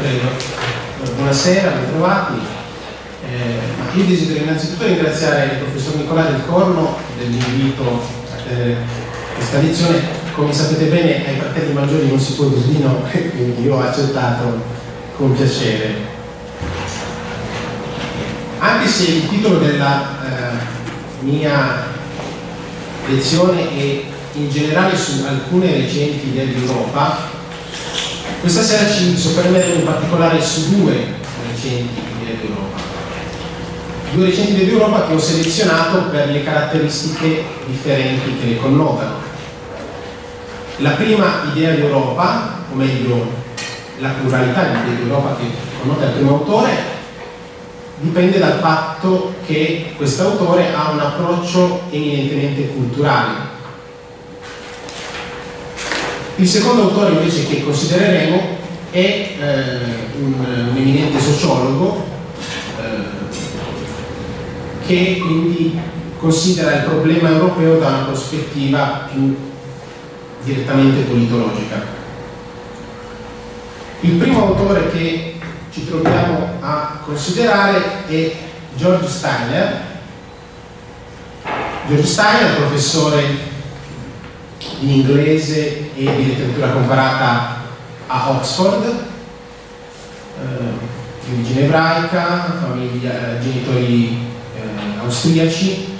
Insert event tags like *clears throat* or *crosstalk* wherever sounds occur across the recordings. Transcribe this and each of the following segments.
Prego. Buonasera, bentrovati. Eh, io desidero innanzitutto ringraziare il professor Nicolà del Corno dell'invito a tenere questa lezione. Come sapete bene ai fratelli maggiori non si può dire di no, *laughs* quindi io ho accettato con piacere. Anche se il titolo della eh, mia lezione è in generale su alcune recenti dell'Europa, questa sera ci soffermeremo in particolare su due recenti dell'Europa. Due recenti dell'Europa che ho selezionato per le caratteristiche differenti che le connotano. La prima idea di Europa, o meglio la pluralità di idee di Europa che connota il primo autore, dipende dal fatto che questo autore ha un approccio eminentemente culturale il secondo autore invece che considereremo è eh, un, un, eminente sociologo eh, che quindi considera il problema europeo da una prospettiva più direttamente politologica. Il primo autore che ci troviamo a considerare è George Steiner. George Steiner, professore in inglese e di letteratura comparata a Oxford, eh, di origine ebraica, famiglia, eh, genitori eh, austriaci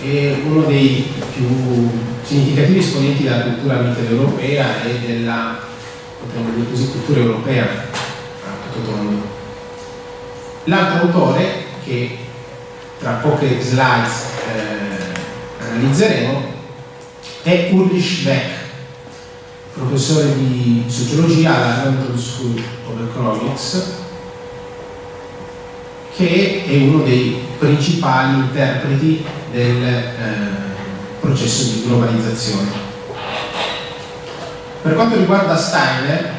e uno dei più significativi esponenti della cultura mitteleuropea e della così, cultura europea a tutto tondo. L'altro autore che tra poche slides eh, analizzeremo è Ulrich Beck, professore di sociologia alla London School of Economics, che è uno dei principali interpreti del eh, processo di globalizzazione. Per quanto riguarda Steiner,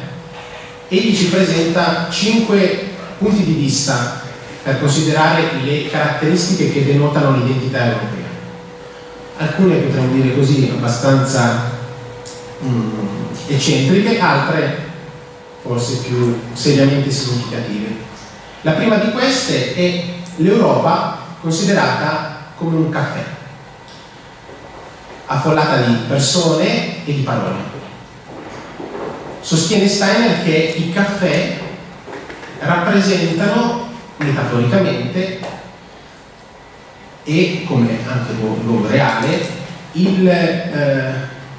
egli ci presenta cinque punti di vista per considerare le caratteristiche che denotano l'identità europea alcune potremmo dire così abbastanza mm, eccentriche, altre forse più seriamente significative. La prima di queste è l'Europa considerata come un caffè, affollata di persone e di parole. Sostiene Steiner che i caffè rappresentano metaforicamente e come anche luogo reale il, eh,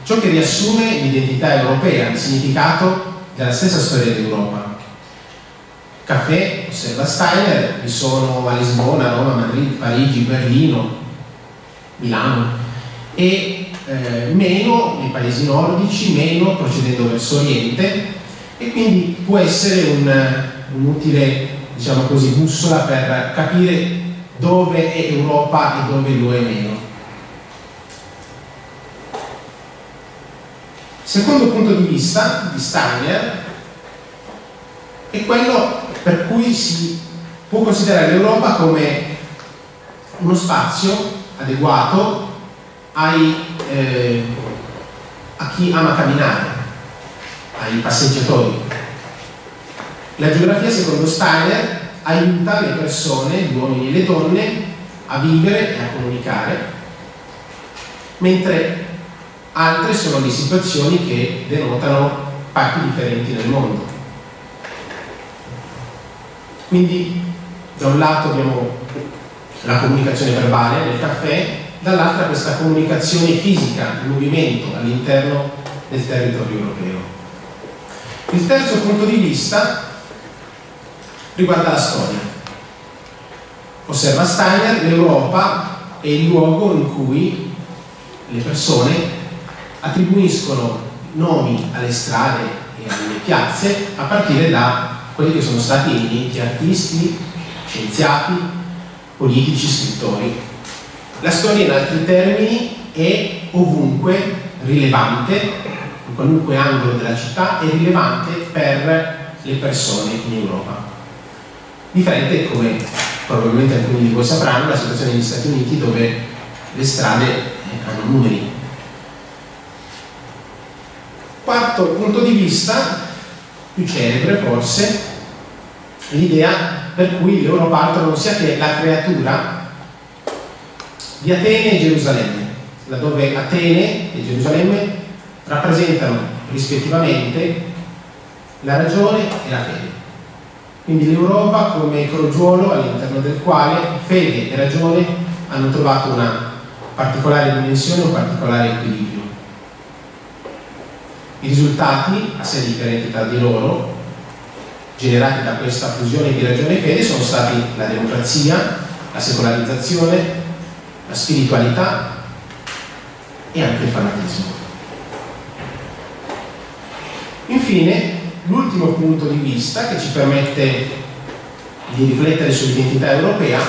ciò che riassume l'identità europea, il significato della stessa storia d'Europa. Caffè, osserva Steiner, vi sono a Lisbona, Roma, Madrid, Parigi, Berlino, Milano e eh, meno nei paesi nordici, meno procedendo verso Oriente e quindi può essere un'utile un diciamo così, bussola per capire dove è Europa e dove lo è meno. Secondo punto di vista di Steiner è quello per cui si può considerare l'Europa come uno spazio adeguato ai, eh, a chi ama camminare, ai passeggiatori. La geografia secondo Steiner aiuta le persone, gli uomini e le donne, a vivere e a comunicare, mentre altre sono le situazioni che denotano parti differenti del mondo. Quindi da un lato abbiamo la comunicazione verbale nel caffè, dall'altra questa comunicazione fisica, il movimento all'interno del territorio europeo. Il terzo punto di vista riguarda la storia. Osserva Steiner, l'Europa è il luogo in cui le persone attribuiscono nomi alle strade e alle piazze a partire da quelli che sono stati eminenti artisti, scienziati, politici, scrittori. La storia in altri termini è ovunque rilevante, in qualunque angolo della città, è rilevante per le persone in Europa. Differente, come probabilmente alcuni di voi sapranno, la situazione negli Stati Uniti dove le strade hanno numeri. Quarto punto di vista, più celebre forse, l'idea per cui l'Europa altro non sia che la creatura di Atene e Gerusalemme, laddove Atene e Gerusalemme rappresentano rispettivamente la ragione e la fede. Quindi l'Europa come crogiolo all'interno del quale fede e ragione hanno trovato una particolare dimensione, un particolare equilibrio. I risultati, assai differenti tra di loro, generati da questa fusione di ragione e fede sono stati la democrazia, la secolarizzazione, la spiritualità e anche il fanatismo. Infine, l'ultimo punto di vista che ci permette di riflettere sull'identità europea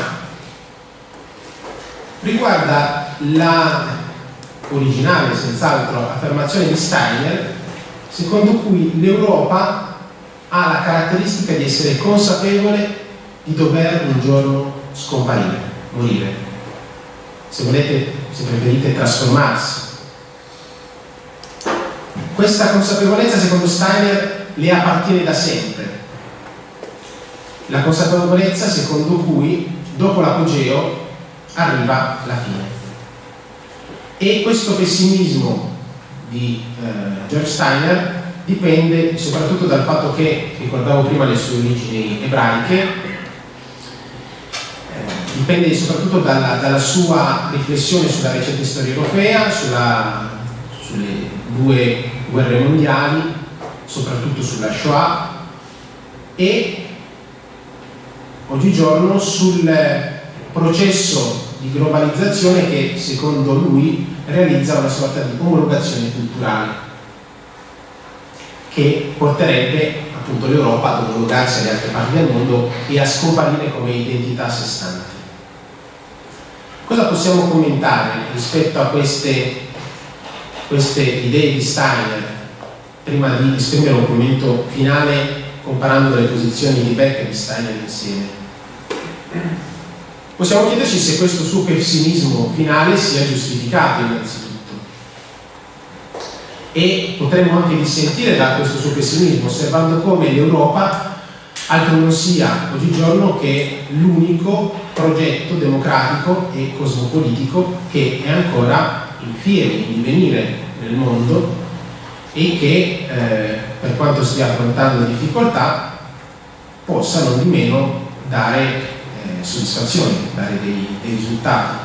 riguarda la originale, senz'altro, affermazione di Steiner secondo cui l'Europa ha la caratteristica di essere consapevole di dover un giorno scomparire, morire. Se volete, se preferite, trasformarsi. Questa consapevolezza, secondo Steiner, le appartiene da sempre. La consapevolezza secondo cui, dopo l'apogeo, arriva la fine. E questo pessimismo di eh, George Steiner dipende soprattutto dal fatto che, ricordavo prima le sue origini ebraiche, eh, dipende soprattutto dalla, dalla, sua riflessione sulla recente storia europea, sulla, sulle due guerre mondiali, soprattutto sulla Shoah e oggigiorno sul processo di globalizzazione che secondo lui realizza una sorta di omologazione culturale che porterebbe appunto l'Europa ad omologarsi alle altre parti del mondo e a scomparire come identità a sé stante. Cosa possiamo commentare rispetto a queste, queste idee di Steiner prima di esprimere un commento finale comparando le posizioni di Beck e di Steiner insieme? Possiamo chiederci se questo suo pessimismo finale sia giustificato innanzitutto e potremmo anche dissentire da questo suo pessimismo osservando come l'Europa altro non sia oggigiorno che l'unico progetto democratico e cosmopolitico che è ancora in fiere, in divenire nel mondo e che eh, per quanto stia affrontando difficoltà possa non di meno dare eh, soddisfazioni, dare dei, dei risultati.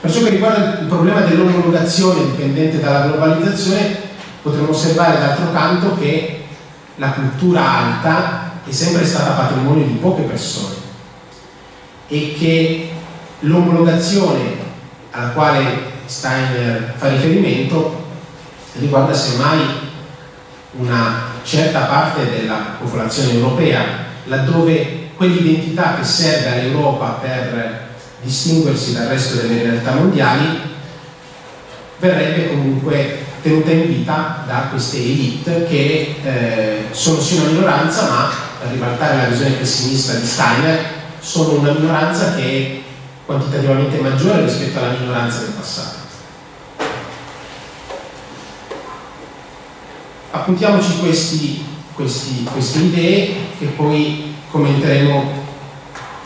Per ciò che riguarda il problema dell'omologazione dipendente dalla globalizzazione, potremmo osservare d'altro canto che la cultura alta è sempre stata patrimonio di poche persone e che l'omologazione alla quale Steiner fa riferimento riguarda semmai una certa parte della popolazione europea, laddove quell'identità che serve all'Europa per distinguersi dal resto delle realtà mondiali, verrebbe comunque tenuta in vita da queste elite che eh, sono sì una minoranza, ma per ribaltare la visione pessimista di Steiner, sono una minoranza che è quantitativamente maggiore rispetto alla minoranza del passato. Appuntiamoci queste idee che poi commenteremo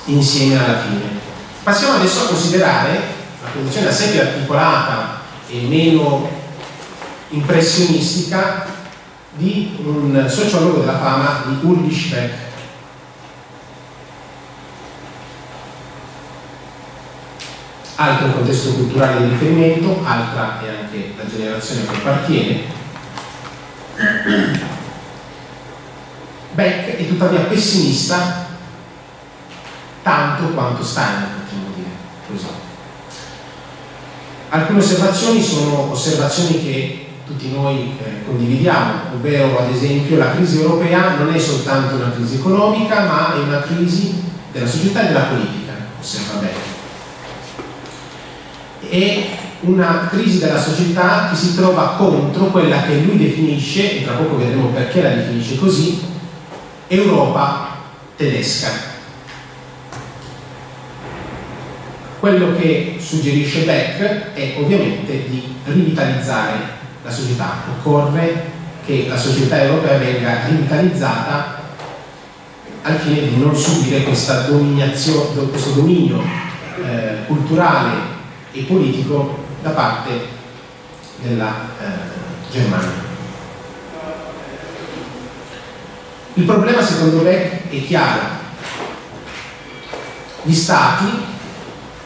insieme alla fine. Passiamo adesso a considerare la posizione assai più articolata e meno impressionistica di un sociologo della fama di Ulrich Beck. Altro contesto culturale di riferimento, altra è anche la generazione che appartiene. Beck è tuttavia pessimista tanto quanto Steiner così. Alcune osservazioni sono osservazioni che tutti noi eh, condividiamo, ovvero ad esempio la crisi europea non è soltanto una crisi economica, ma è una crisi della società e della politica, osserva bene. È una crisi della società che si trova contro quella che lui definisce, e tra poco vedremo perché la definisce così, Europa tedesca. Quello che suggerisce Beck è ovviamente di rivitalizzare la società. Occorre che la società europea venga rivitalizzata al fine di non subire questo dominio eh, culturale e politico da parte della eh, Germania. Il problema secondo me è chiaro. Gli stati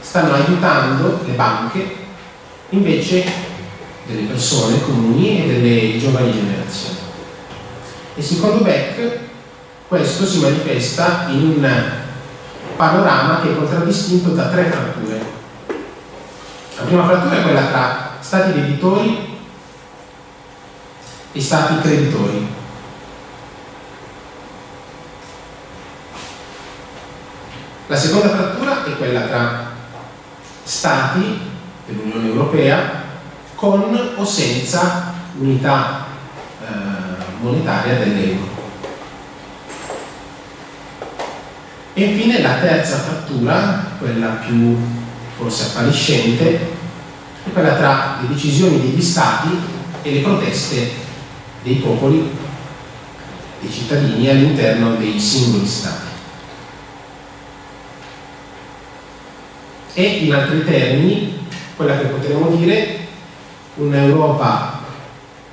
stanno aiutando le banche invece delle persone comuni e delle giovani generazioni. E secondo Beck questo si manifesta in un panorama che è contraddistinto da tre fratture. La prima frattura è quella tra stati debitori e stati creditori. La seconda frattura è quella tra stati dell'Unione Europea con o senza unità eh, monetaria dell'euro. E infine la terza frattura, quella più forse appariscente, è quella tra le decisioni degli stati e le proteste dei popoli, dei cittadini all'interno dei singoli stati. e in altri termini quella che potremmo dire un'Europa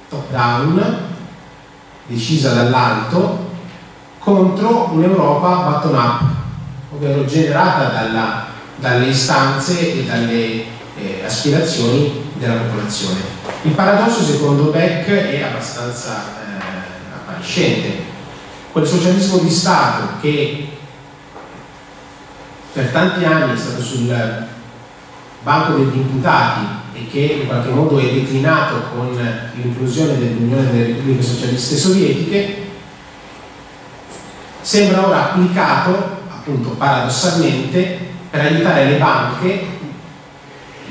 top down decisa dall'alto contro un'Europa bottom up ovvero generata dalla, dalle istanze e dalle eh, aspirazioni della popolazione. Il paradosso secondo Beck è abbastanza eh, appariscente. Quel socialismo di Stato che per tanti anni è stato sul banco degli imputati e che in qualche modo è declinato con l'inclusione dell'Unione delle Repubbliche Socialiste Sovietiche, sembra ora applicato, appunto paradossalmente, per aiutare le banche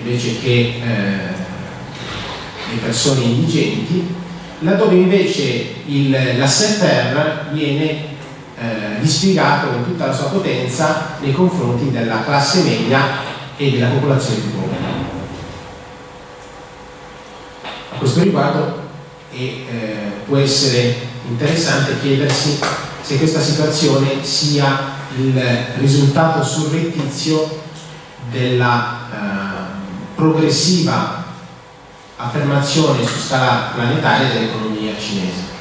invece che eh, le persone indigenti, laddove invece il, la SFR viene eh, dispiegato in tutta la sua potenza nei confronti della classe media e della popolazione più povera. A questo riguardo e, eh, può essere interessante chiedersi se questa situazione sia il risultato surrettizio della eh, progressiva affermazione su scala planetaria dell'economia cinese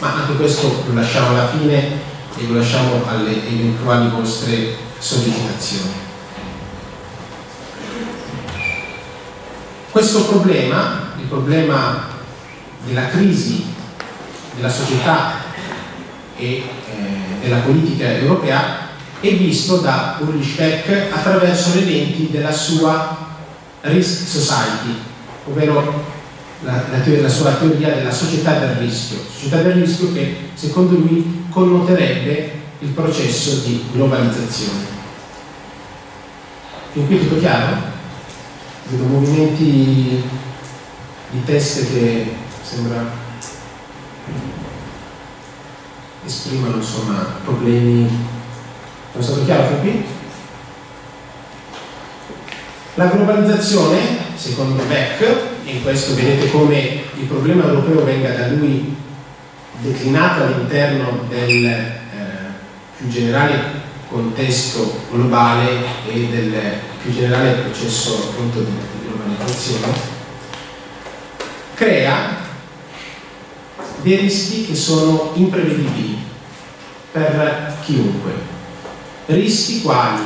ma anche questo lo lasciamo alla fine e lo lasciamo alle eventuali vostre sollecitazioni. Questo problema, il problema della crisi della società e della politica europea è visto da Ulrich Beck attraverso le lenti della sua Risk Society, ovvero la, la, la, sua teoria della società del rischio, società del rischio che secondo lui connoterebbe il processo di globalizzazione. Fin qui tutto chiaro? Vedo movimenti di teste che sembra esprimano insomma problemi. È stato chiaro fin qui? La globalizzazione, secondo Beck, e in questo vedete come il problema europeo venga da lui declinato all'interno del eh, più generale contesto globale e del più generale processo appunto di globalizzazione, crea dei rischi che sono imprevedibili per chiunque. Rischi quali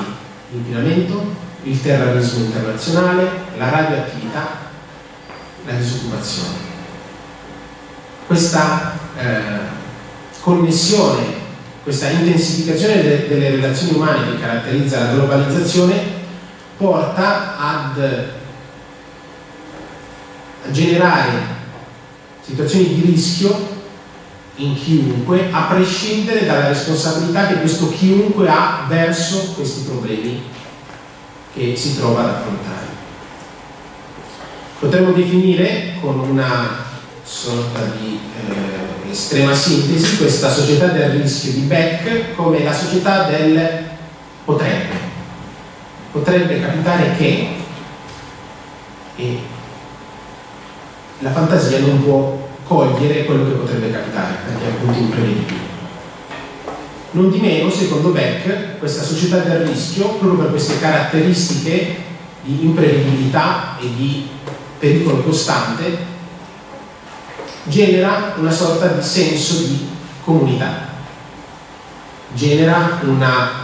l'inquinamento, il terrorismo internazionale, la radioattività, la disoccupazione. Questa eh, connessione, questa intensificazione de delle relazioni umane che caratterizza la globalizzazione porta ad a generare situazioni di rischio in chiunque, a prescindere dalla responsabilità che questo chiunque ha verso questi problemi che si trova ad affrontare. Potremmo definire con una sorta di eh, estrema sintesi questa società del rischio di Beck come la società del potrebbe. Potrebbe capitare che e la fantasia non può cogliere quello che potrebbe capitare perché è appunto imprevedibile. Non di meno, secondo Beck, questa società del rischio, proprio per queste caratteristiche di imprevedibilità e di pericolo costante, genera una sorta di senso di comunità, genera una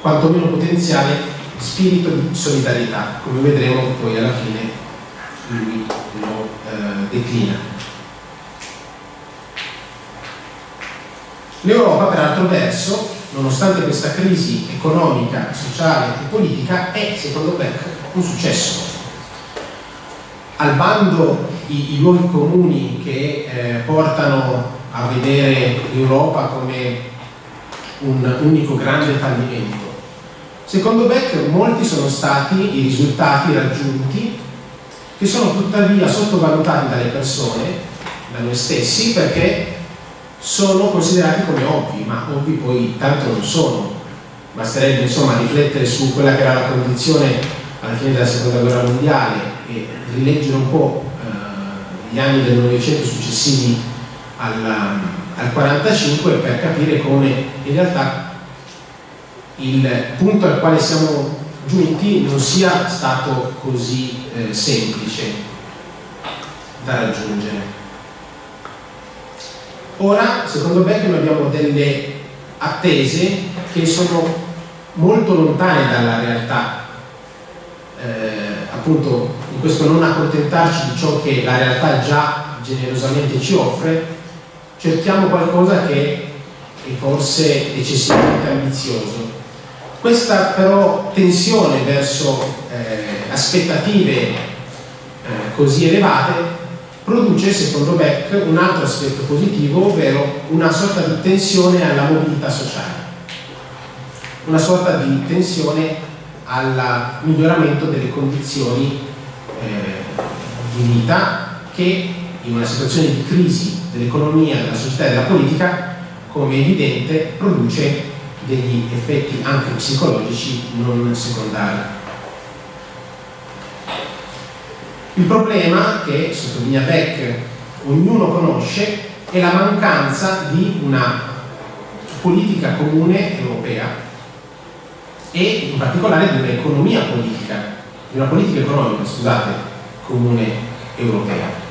quantomeno potenziale spirito di solidarietà, come vedremo poi alla fine lui lo declina. L'Europa, per altro verso, nonostante questa crisi economica, sociale e politica, è, secondo Beck, un successo. Al bando i, i luoghi comuni che eh, portano a vedere l'Europa come un unico grande fallimento. Secondo Beck molti sono stati i risultati raggiunti che sono tuttavia sottovalutati dalle persone, da noi stessi, perché sono considerati come ovvi, ma ovvi poi tanto non sono. Basterebbe insomma riflettere su quella che era la condizione alla fine della seconda guerra mondiale e rileggere un po' eh, gli anni del Novecento successivi al, al 45 per capire come in realtà il punto al quale siamo giunti non sia stato così eh, semplice da raggiungere. Ora, secondo Beck, abbiamo delle attese che sono molto lontane dalla realtà. Eh, appunto, in questo non accontentarci di ciò che la realtà già generosamente ci offre, cerchiamo qualcosa che è forse eccessivamente ambizioso. Questa però tensione verso eh, aspettative eh, così elevate produce, secondo Beck, un altro aspetto positivo, ovvero una sorta di tensione alla mobilità sociale, una sorta di tensione al miglioramento delle condizioni eh, di vita che in una situazione di crisi dell'economia, della società e della politica, come è evidente, produce degli effetti anche psicologici non secondari. Il problema che, sottolinea Beck, ognuno conosce è la mancanza di una politica comune europea e in particolare di un'economia politica, di una politica economica, scusate, comune europea.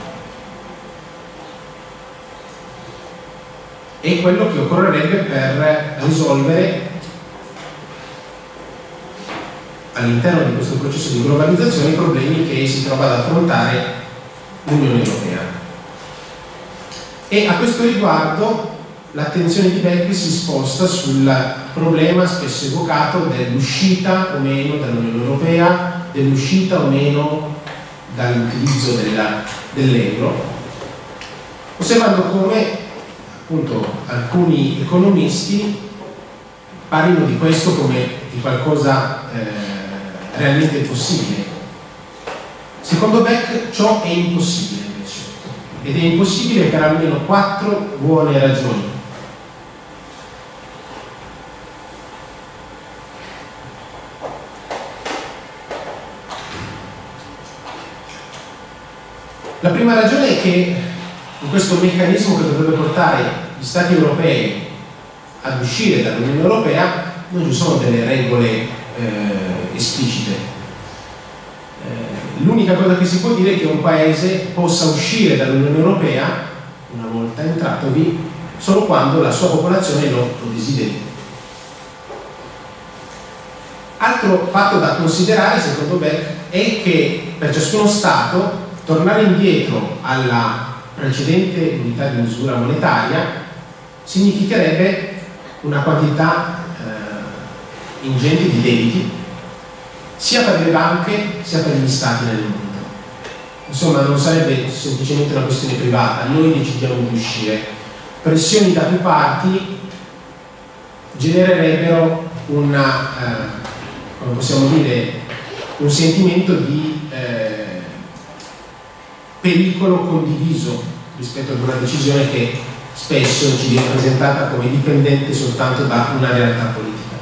È quello che occorrerebbe per risolvere all'interno di questo processo di globalizzazione i problemi che si trova ad affrontare l'Unione Europea. E a questo riguardo l'attenzione di Beck si sposta sul problema spesso evocato dell'uscita o meno dall'Unione Europea, dell'uscita o meno dall'utilizzo dell'euro, osservando come appunto alcuni economisti parlino di questo come di qualcosa eh, realmente possibile. Secondo Beck ciò è impossibile invece, ed è impossibile per almeno quattro buone ragioni. La prima ragione è che in questo meccanismo che dovrebbe portare gli Stati europei ad uscire dall'Unione Europea non ci sono delle regole eh, esplicite. Eh, l'unica cosa che si può dire è che un paese possa uscire dall'Unione Europea, una volta entratovi, solo quando la sua popolazione lo, lo desideri. Altro fatto da considerare, secondo Beck, è che per ciascuno Stato tornare indietro alla precedente unità di misura monetaria significherebbe una quantità eh, ingente di debiti sia per le banche sia per gli stati nel mondo. Insomma, non sarebbe semplicemente una questione privata, noi decidiamo di uscire. Pressioni da più parti genererebbero una, eh, come possiamo dire, un sentimento di pericolo condiviso rispetto ad una decisione che spesso ci viene presentata come dipendente soltanto da una realtà politica.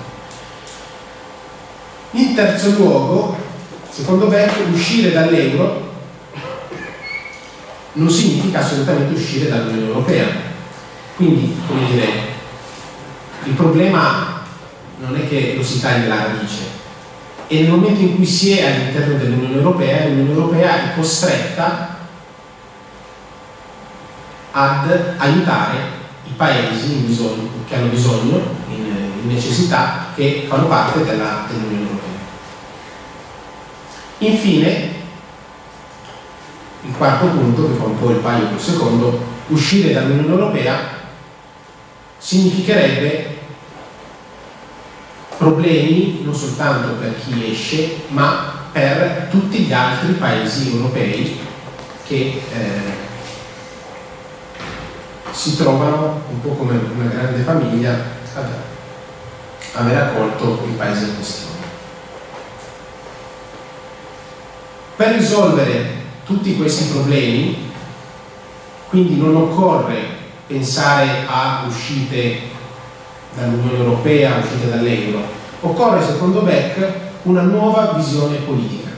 In terzo luogo, secondo Beck, uscire dall'euro non significa assolutamente uscire dall'Unione Europea. Quindi, come dire, il problema non è che lo si taglia la radice, e nel momento in cui si è all'interno dell'Unione Europea, l'Unione Europea è costretta ad aiutare i paesi bisogno, che hanno bisogno, in, in, necessità, che fanno parte dell'Unione Europea. Infine, il quarto punto, che fa un po' il paio col secondo, uscire dall'Unione Europea significherebbe problemi non soltanto per chi esce, ma per tutti gli altri paesi europei che eh, si trovano un po' come una grande famiglia ad aver accolto il paese in questione. Per risolvere tutti questi problemi, quindi non occorre pensare a uscite dall'Unione Europea, uscite dall'euro, occorre secondo Beck una nuova visione politica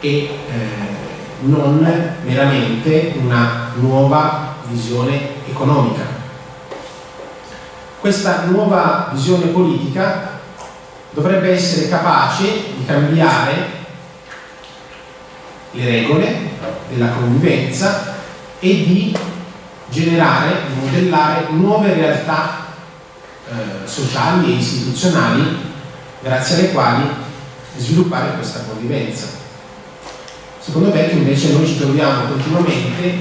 e eh, non meramente una nuova visione economica. Questa nuova visione politica dovrebbe essere capace di cambiare le regole della convivenza e di generare, modellare nuove realtà eh, sociali e istituzionali grazie alle quali sviluppare questa convivenza. Secondo me invece noi ci troviamo continuamente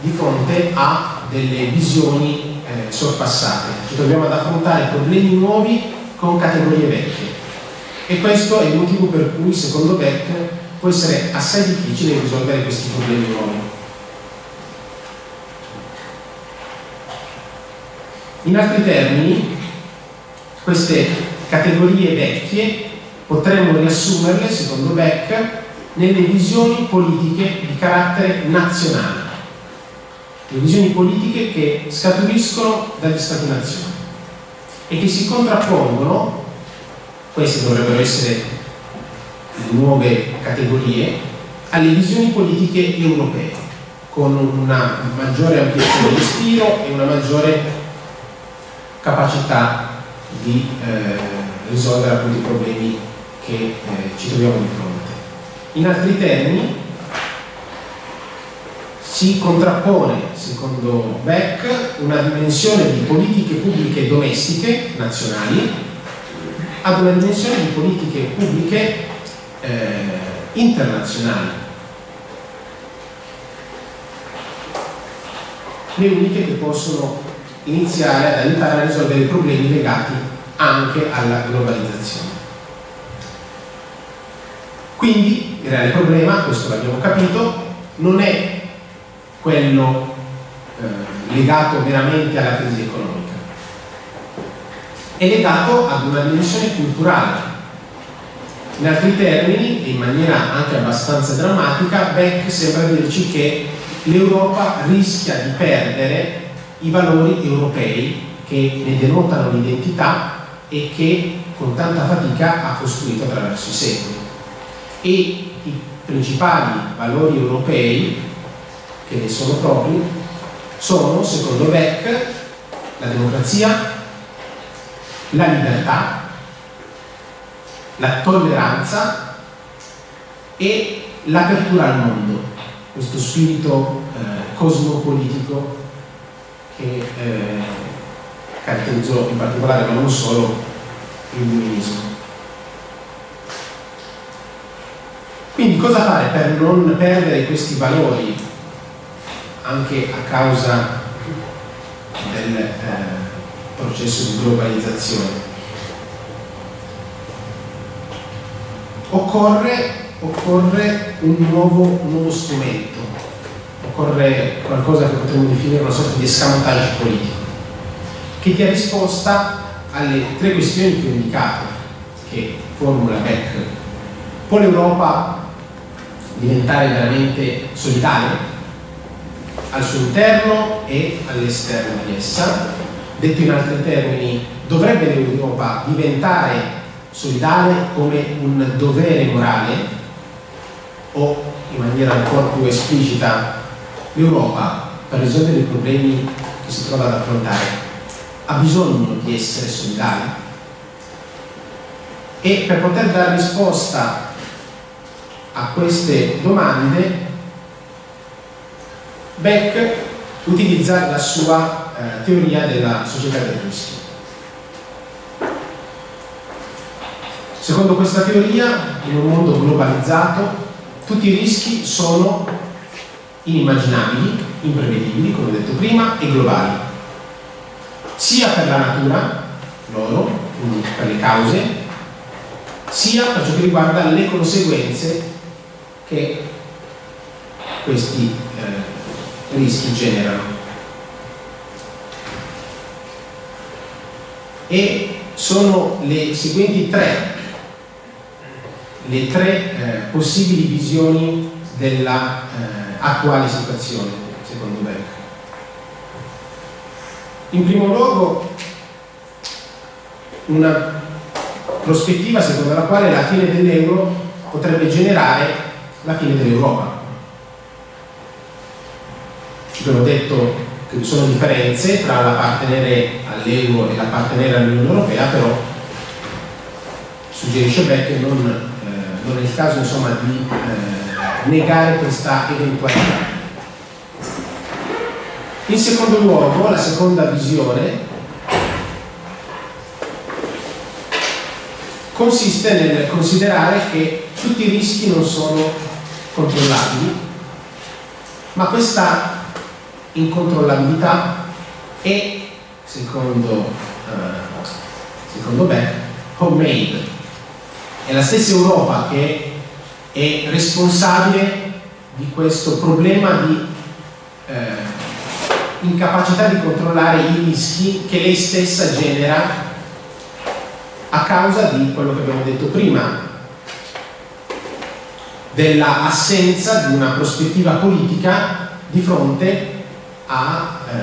di fronte a delle visioni eh, sorpassate, ci troviamo ad affrontare problemi nuovi con categorie vecchie e questo è il motivo per cui secondo Beck può essere assai difficile risolvere questi problemi nuovi. In altri termini, queste categorie vecchie potremmo riassumerle, secondo Beck, nelle visioni politiche di carattere nazionale, le visioni politiche che scaturiscono dagli Stati-nazioni e che si contrappongono, queste dovrebbero essere nuove categorie alle visioni politiche europee con una maggiore ampiezza di respiro e una maggiore capacità di eh, risolvere appunto i problemi che eh, ci troviamo di fronte. In altri termini si contrappone, secondo Beck, una dimensione di politiche pubbliche domestiche nazionali ad una dimensione di politiche pubbliche eh, internazionali, le uniche che possono iniziare ad aiutare a risolvere i problemi legati anche alla globalizzazione. Quindi il reale problema, questo l'abbiamo capito, non è quello eh, legato meramente alla crisi economica, è legato ad una dimensione culturale in altri termini, e in maniera anche abbastanza drammatica, Beck sembra dirci che l'Europa rischia di perdere i valori europei che ne denotano l'identità e che con tanta fatica ha costruito attraverso i secoli. E i principali valori europei che ne sono propri sono, secondo Beck, la democrazia, la libertà, la tolleranza e l'apertura al mondo, questo spirito eh, cosmopolitico che eh, caratterizzò in particolare, ma non solo, il illuminismo. Quindi cosa fare per non perdere questi valori anche a causa del eh, processo di globalizzazione? occorre, occorre un, nuovo, un, nuovo, strumento, occorre qualcosa che potremmo definire una sorta di escamotage politico, che dia risposta alle tre questioni che ho indicato, che formula Beck. Può l'Europa diventare veramente solitaria al suo interno e all'esterno di essa? Detto in altri termini, dovrebbe l'Europa diventare solidale come un dovere morale o in maniera ancora più esplicita l'Europa per risolvere i problemi che si trova ad affrontare ha bisogno di essere solidale e per poter dare risposta a queste domande Beck utilizza la sua eh, teoria della società del rischio. Secondo questa teoria, in un mondo globalizzato, tutti i rischi sono inimmaginabili, imprevedibili, come ho detto prima, e globali, sia per la natura, loro, per le cause, sia per ciò che riguarda le conseguenze che questi eh, rischi generano. E sono le seguenti tre, le tre eh, possibili visioni della eh, situazione, secondo me. In primo luogo, una prospettiva secondo la quale la fine dell'euro potrebbe generare la fine dell'Europa. Abbiamo detto che vi sono differenze tra l'appartenere all'euro e l'appartenere all'Unione Europea, però suggerisce Beck che non, eh, non è il caso insomma, di eh, negare questa eventualità. In secondo luogo, la seconda visione consiste nel considerare che tutti i rischi non sono controllabili, ma questa incontrollabilità è, secondo, uh, secondo Beck, homemade. È la stessa Europa che è responsabile di questo problema di eh, incapacità di controllare i rischi che lei stessa genera a causa di quello che abbiamo detto prima, della assenza di una prospettiva politica di fronte a eh,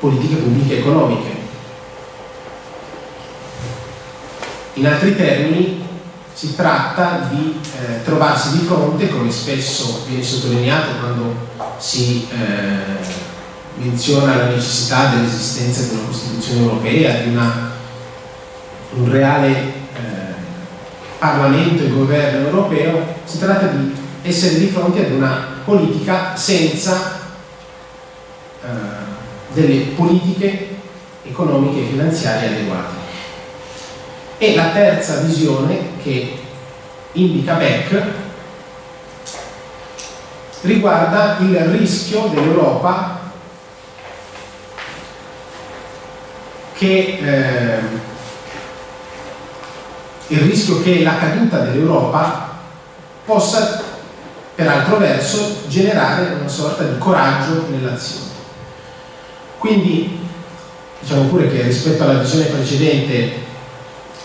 politiche pubbliche economiche. In altri termini, si tratta di eh, trovarsi di fronte, come spesso viene sottolineato quando si eh, menziona la necessità dell'esistenza di una Costituzione europea, di una, un reale Parlamento e governo europeo, si tratta di essere di fronte ad una politica senza eh, delle politiche economiche e finanziarie adeguate. E la terza visione che indica Beck riguarda il rischio dell'Europa che eh, il rischio che la caduta dell'Europa possa per altro verso generare una sorta di coraggio nell'azione. Quindi diciamo pure che rispetto alla visione precedente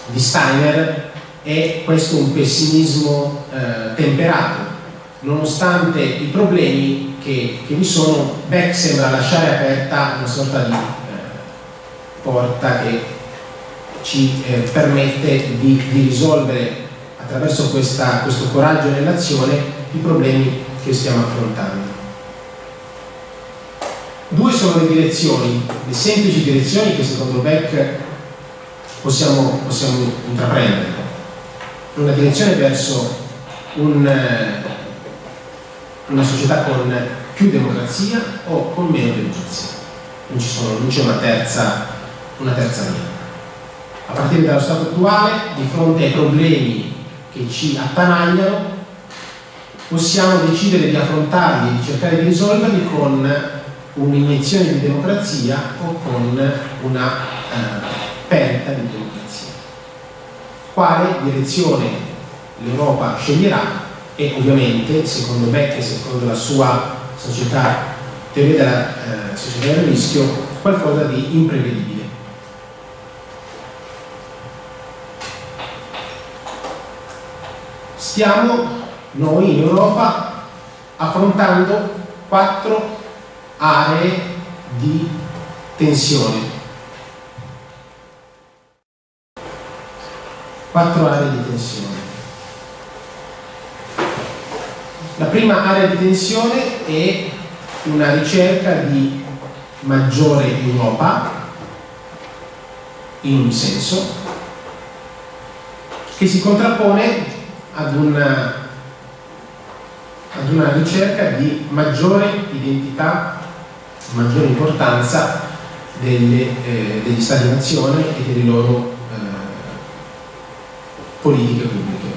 di Steiner è questo un pessimismo eh, temperato. Nonostante i problemi che, che, vi sono, Beck sembra lasciare aperta una sorta di eh, porta che ci eh, permette di, di, risolvere attraverso questa, questo coraggio nell'azione i problemi che stiamo affrontando. Due sono le direzioni, le semplici direzioni che secondo Beck possiamo, possiamo intraprendere. Una direzione verso un, eh, una società con più democrazia o con meno democrazia. Non, c'è una terza, una terza via. A partire dallo stato attuale, di fronte ai problemi che ci attanagliano, possiamo decidere di affrontarli, di cercare di risolverli con un'iniezione di democrazia o con una eh, perdita di democrazia. Quale direzione l'Europa sceglierà e ovviamente, secondo Beck e secondo la sua società, teoria della eh, società del rischio, qualcosa di imprevedibile. Stiamo noi in Europa affrontando quattro aree di tensione quattro aree di tensione. La prima area di tensione è una ricerca di maggiore Europa, in un senso, che si contrappone ad una, ad una ricerca di maggiore identità, maggiore importanza delle, eh, degli Stati-nazione e delle loro eh, politiche pubbliche.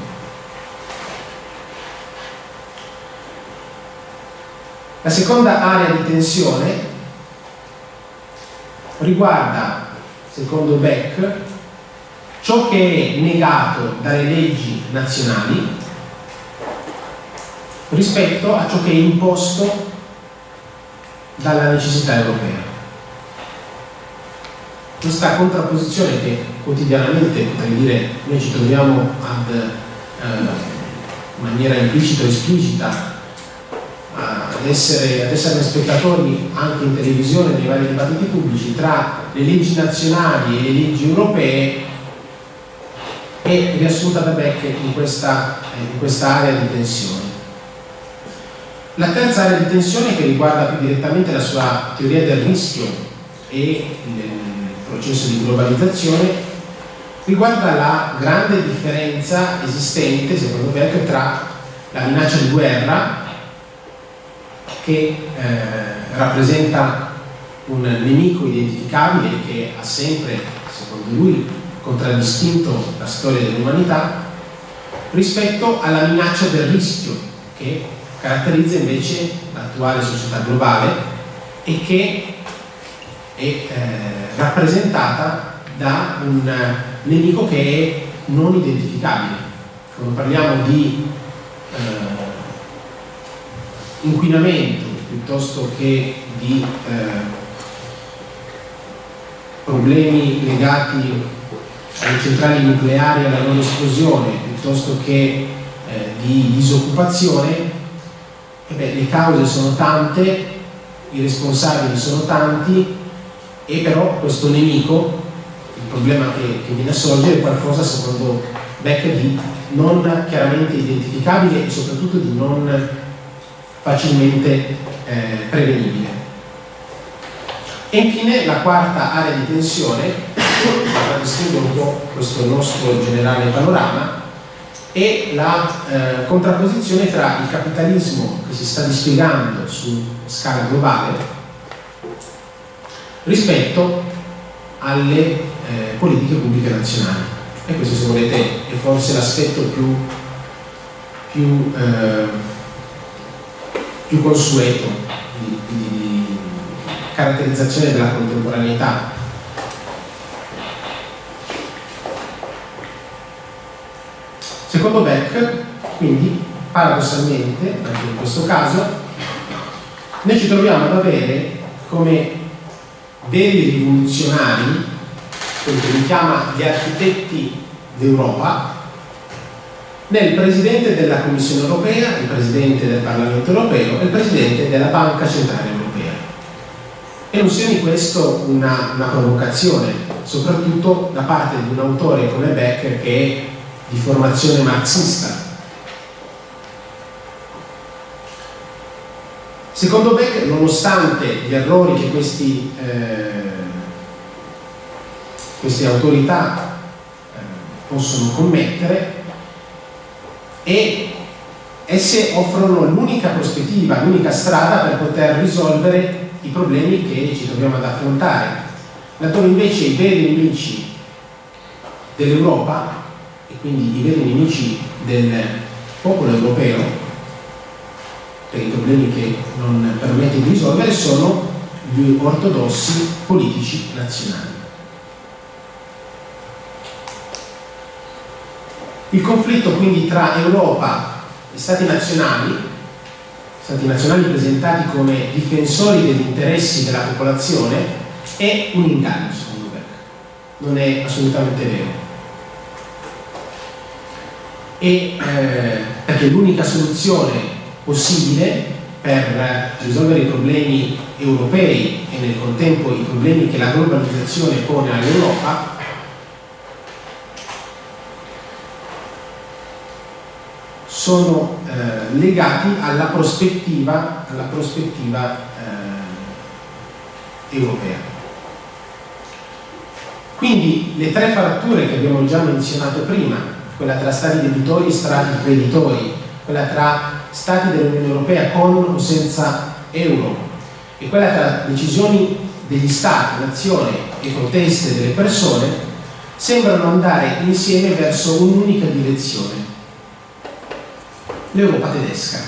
La seconda area di tensione riguarda, secondo Beck, ciò che è negato dalle leggi nazionali rispetto a ciò che è imposto dalla necessità europea. Questa contrapposizione che quotidianamente, potrei dire, noi ci troviamo ad, eh, in maniera implicita o esplicita ad essere, ad essere spettatori anche in televisione nei vari dibattiti pubblici tra le leggi nazionali e le leggi europee è riassunta da Beck in questa, in questa area di tensione. La terza area di tensione che riguarda più direttamente la sua teoria del rischio e il processo di globalizzazione riguarda la grande differenza esistente, secondo Beck, tra la minaccia di guerra che eh, rappresenta un nemico identificabile che ha sempre, secondo lui, contraddistinto la storia dell'umanità, rispetto alla minaccia del rischio che caratterizza invece l'attuale società globale e che è eh, rappresentata da un nemico che è non identificabile. Quando parliamo di eh, inquinamento piuttosto che di eh, problemi legati alle centrali nucleari alla loro esplosione piuttosto che eh, di disoccupazione, eh beh, le cause sono tante, i responsabili sono tanti e però questo nemico, il problema che, che viene a sorgere è qualcosa secondo Beck di non chiaramente identificabile e soprattutto di non facilmente eh, prevenibile. E infine la quarta area di tensione, un po' questo nostro generale panorama, è la eh, contrapposizione tra il capitalismo che si sta dispiegando su scala globale rispetto alle eh, politiche pubbliche nazionali. E questo se volete è forse l'aspetto più, più eh, più consueto di, di, di caratterizzazione della contemporaneità. Secondo Beck, quindi, paradossalmente, anche in questo caso, noi ci troviamo ad avere come veri rivoluzionari, quello che lui chiama gli architetti d'Europa, nel Presidente della Commissione europea, il Presidente del Parlamento europeo e il Presidente della Banca Centrale Europea. E non sia di questo una, una provocazione, soprattutto da parte di un autore come Beck che di formazione marxista. Secondo Beck, nonostante gli errori che questi, eh, queste autorità eh, possono commettere, e esse offrono l'unica prospettiva, l'unica strada per poter risolvere i problemi che ci troviamo ad affrontare. Laddove invece i veri nemici dell'Europa, quindi i veri nemici del popolo europeo, per i problemi che non permette di risolvere, sono gli ortodossi politici nazionali. Il conflitto quindi tra Europa e Stati nazionali, Stati nazionali presentati come difensori degli interessi della popolazione, è un inganno secondo Beck, non è assolutamente vero. E, eh, perché l'unica soluzione possibile per risolvere i problemi europei e nel contempo i problemi che la globalizzazione pone all'Europa sono eh, legati alla prospettiva, alla prospettiva eh, europea. Quindi le tre fratture che abbiamo già menzionato prima, quella tra stati debitori e stati creditori, quella tra stati dell'Unione Europea con o senza euro e quella tra decisioni degli stati, nazione e proteste delle persone, sembrano andare insieme verso un'unica direzione, l'Europa tedesca.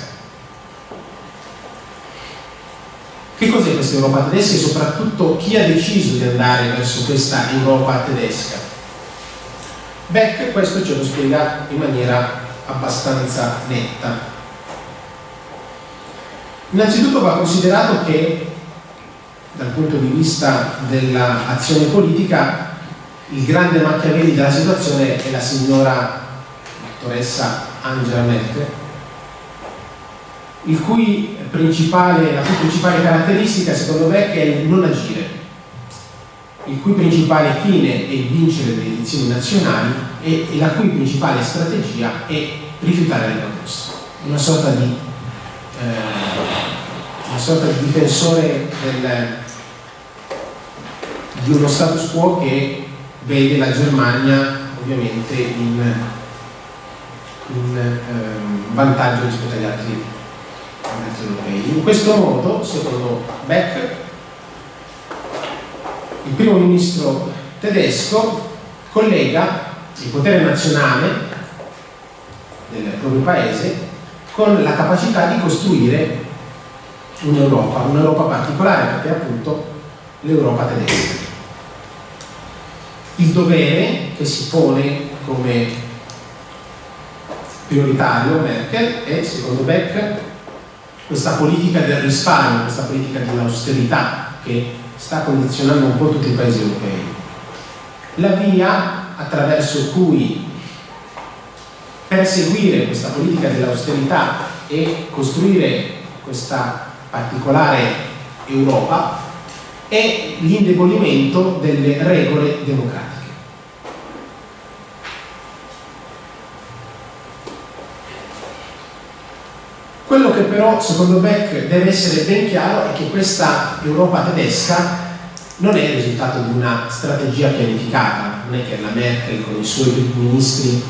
Che cos'è questa Europa tedesca e soprattutto chi ha deciso di andare verso questa Europa tedesca? Beck questo ce lo spiega in maniera abbastanza netta. Innanzitutto va considerato che dal punto di vista dell'azione politica il grande Machiavelli della situazione è la signora dottoressa Angela Merkel il cui principale, la cui principale caratteristica secondo me è il non agire, il cui principale fine è vincere le elezioni nazionali e, la cui principale strategia è rifiutare le proposte. Una sorta di, eh, una sorta di difensore del, di uno status quo che vede la Germania ovviamente in, in eh, vantaggio rispetto agli altri europei. In questo modo, secondo Beck, il primo ministro tedesco collega il potere nazionale del proprio paese con la capacità di costruire un'Europa, un'Europa particolare perché è appunto l'Europa tedesca. Il dovere che si pone come prioritario Merkel è, secondo Beck, questa politica del risparmio, questa politica dell'austerità che sta condizionando un po' tutti i paesi europei. La via attraverso cui perseguire questa politica dell'austerità e costruire questa particolare Europa è l'indebolimento delle regole democratiche. Quello che però secondo Beck deve essere ben chiaro è che questa Europa tedesca non è il risultato di una strategia pianificata, non è che la Merkel con i suoi ministri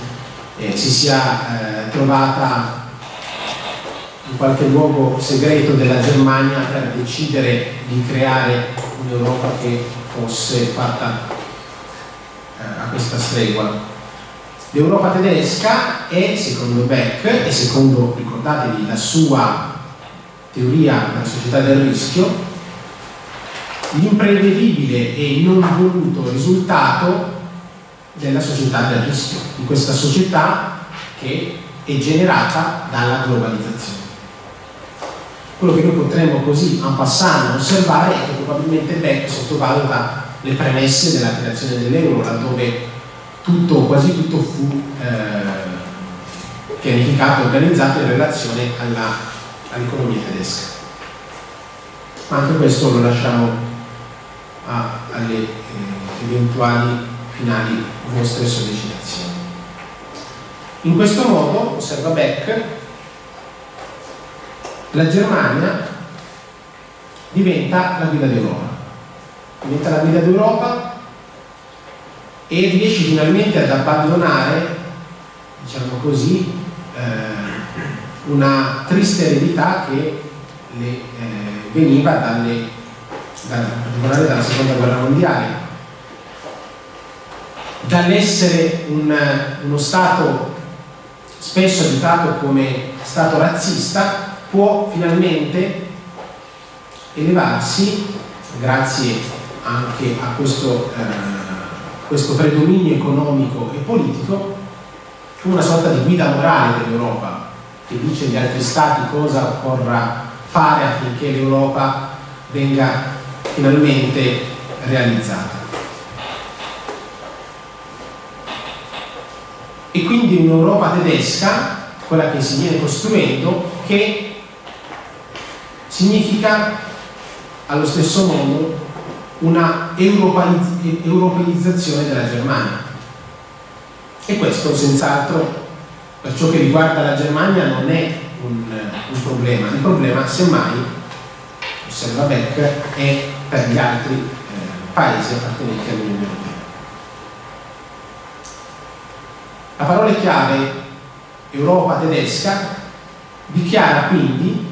eh, si sia eh, trovata in qualche luogo segreto della Germania per decidere di creare un'Europa che fosse fatta eh, a questa stregua. L'Europa tedesca è, secondo Beck, e secondo, ricordatevi, la sua teoria della società del rischio, l'imprevedibile e non voluto risultato della società del rischio, di questa società che è generata dalla globalizzazione. Quello che noi potremmo così en passant osservare è che probabilmente Beck sottovaluta le premesse della creazione dell'euro, laddove tutto, quasi tutto fu eh, pianificato e organizzato in relazione all'economia all tedesca. Ma anche questo lo lasciamo a, alle eh, eventuali finali vostre sollecitazioni. In questo modo, osserva Beck, la Germania diventa la guida d'Europa. Diventa la guida d'Europa e riesci finalmente ad abbandonare, diciamo così, eh, una triste eredità che le, eh, veniva dalle, da, dalla seconda guerra mondiale. Dall'essere un, uno Stato spesso additato come Stato razzista, può finalmente elevarsi, grazie anche a questo eh, questo predominio economico e politico una sorta di guida morale dell'Europa che dice agli altri stati cosa occorra fare affinché l'Europa venga finalmente realizzata. E quindi un'Europa tedesca, quella che si viene costruendo, che significa allo stesso modo una europeizzazione della Germania. E questo senz'altro per ciò che riguarda la Germania non è un, un problema, il problema semmai, osserva Beck, è per gli altri eh, paesi appartenenti all'Unione Europea. La parola chiave Europa tedesca dichiara quindi,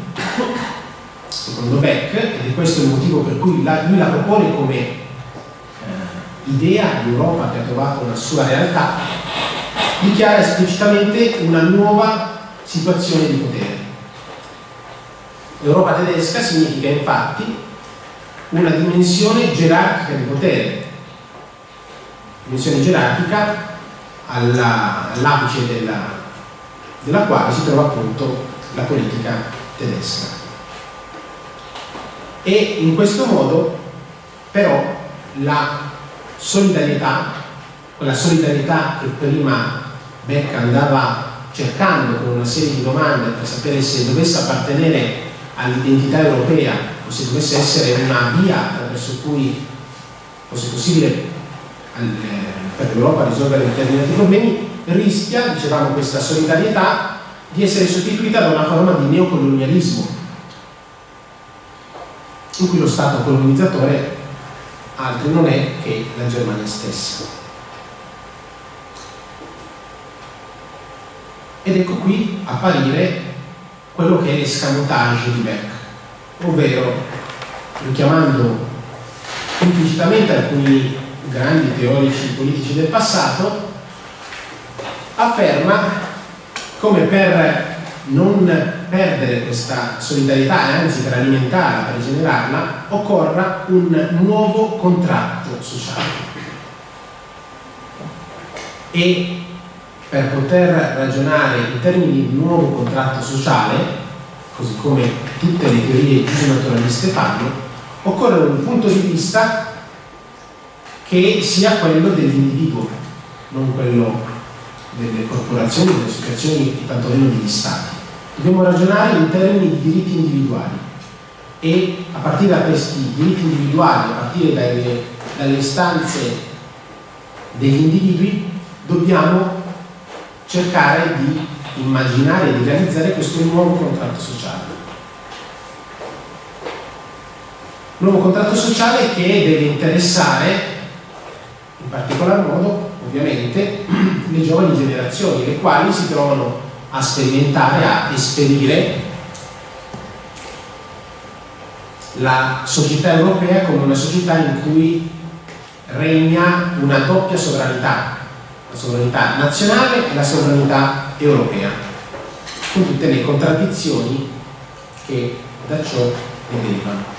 secondo Beck, ed è questo il motivo per cui la, lui la propone come idea di Europa che ha trovato una sua realtà, dichiara esplicitamente una nuova situazione di potere. L'Europa tedesca significa infatti una dimensione gerarchica di potere, dimensione gerarchica all'apice della, della quale si trova appunto la politica tedesca. E in questo modo però la solidarietà, quella solidarietà che prima Beck andava cercando con una serie di domande per sapere se dovesse appartenere all'identità europea o se dovesse essere una via attraverso cui fosse possibile per l'Europa risolvere determinati problemi, rischia, dicevamo, questa solidarietà di essere sostituita da una forma di neocolonialismo, in cui lo Stato colonizzatore altro non è che la Germania stessa. Ed ecco qui apparire quello che è l'escamotage di Beck, ovvero richiamando implicitamente alcuni grandi teorici politici del passato, afferma come per non perdere questa solidarietà e anzi per alimentarla, per generarla, occorra un nuovo contratto sociale. E per poter ragionare in termini di nuovo contratto sociale, così come tutte le teorie giusnaturaliste fanno, occorre un punto di vista che sia quello dell'individuo, non quello delle corporazioni, delle associazioni e tantomeno degli stati. Dobbiamo ragionare in termini di diritti individuali e a partire da questi diritti individuali, a partire dalle, dalle istanze degli individui, dobbiamo cercare di immaginare e di realizzare questo nuovo contratto sociale. Nuovo contratto sociale che deve interessare in particolar modo ovviamente *clears throat* le giovani generazioni, le quali si trovano a sperimentare, a esperire la società europea come una società in cui regna una doppia sovranità, la sovranità nazionale e la sovranità europea, con tutte le contraddizioni che da ciò ne derivano.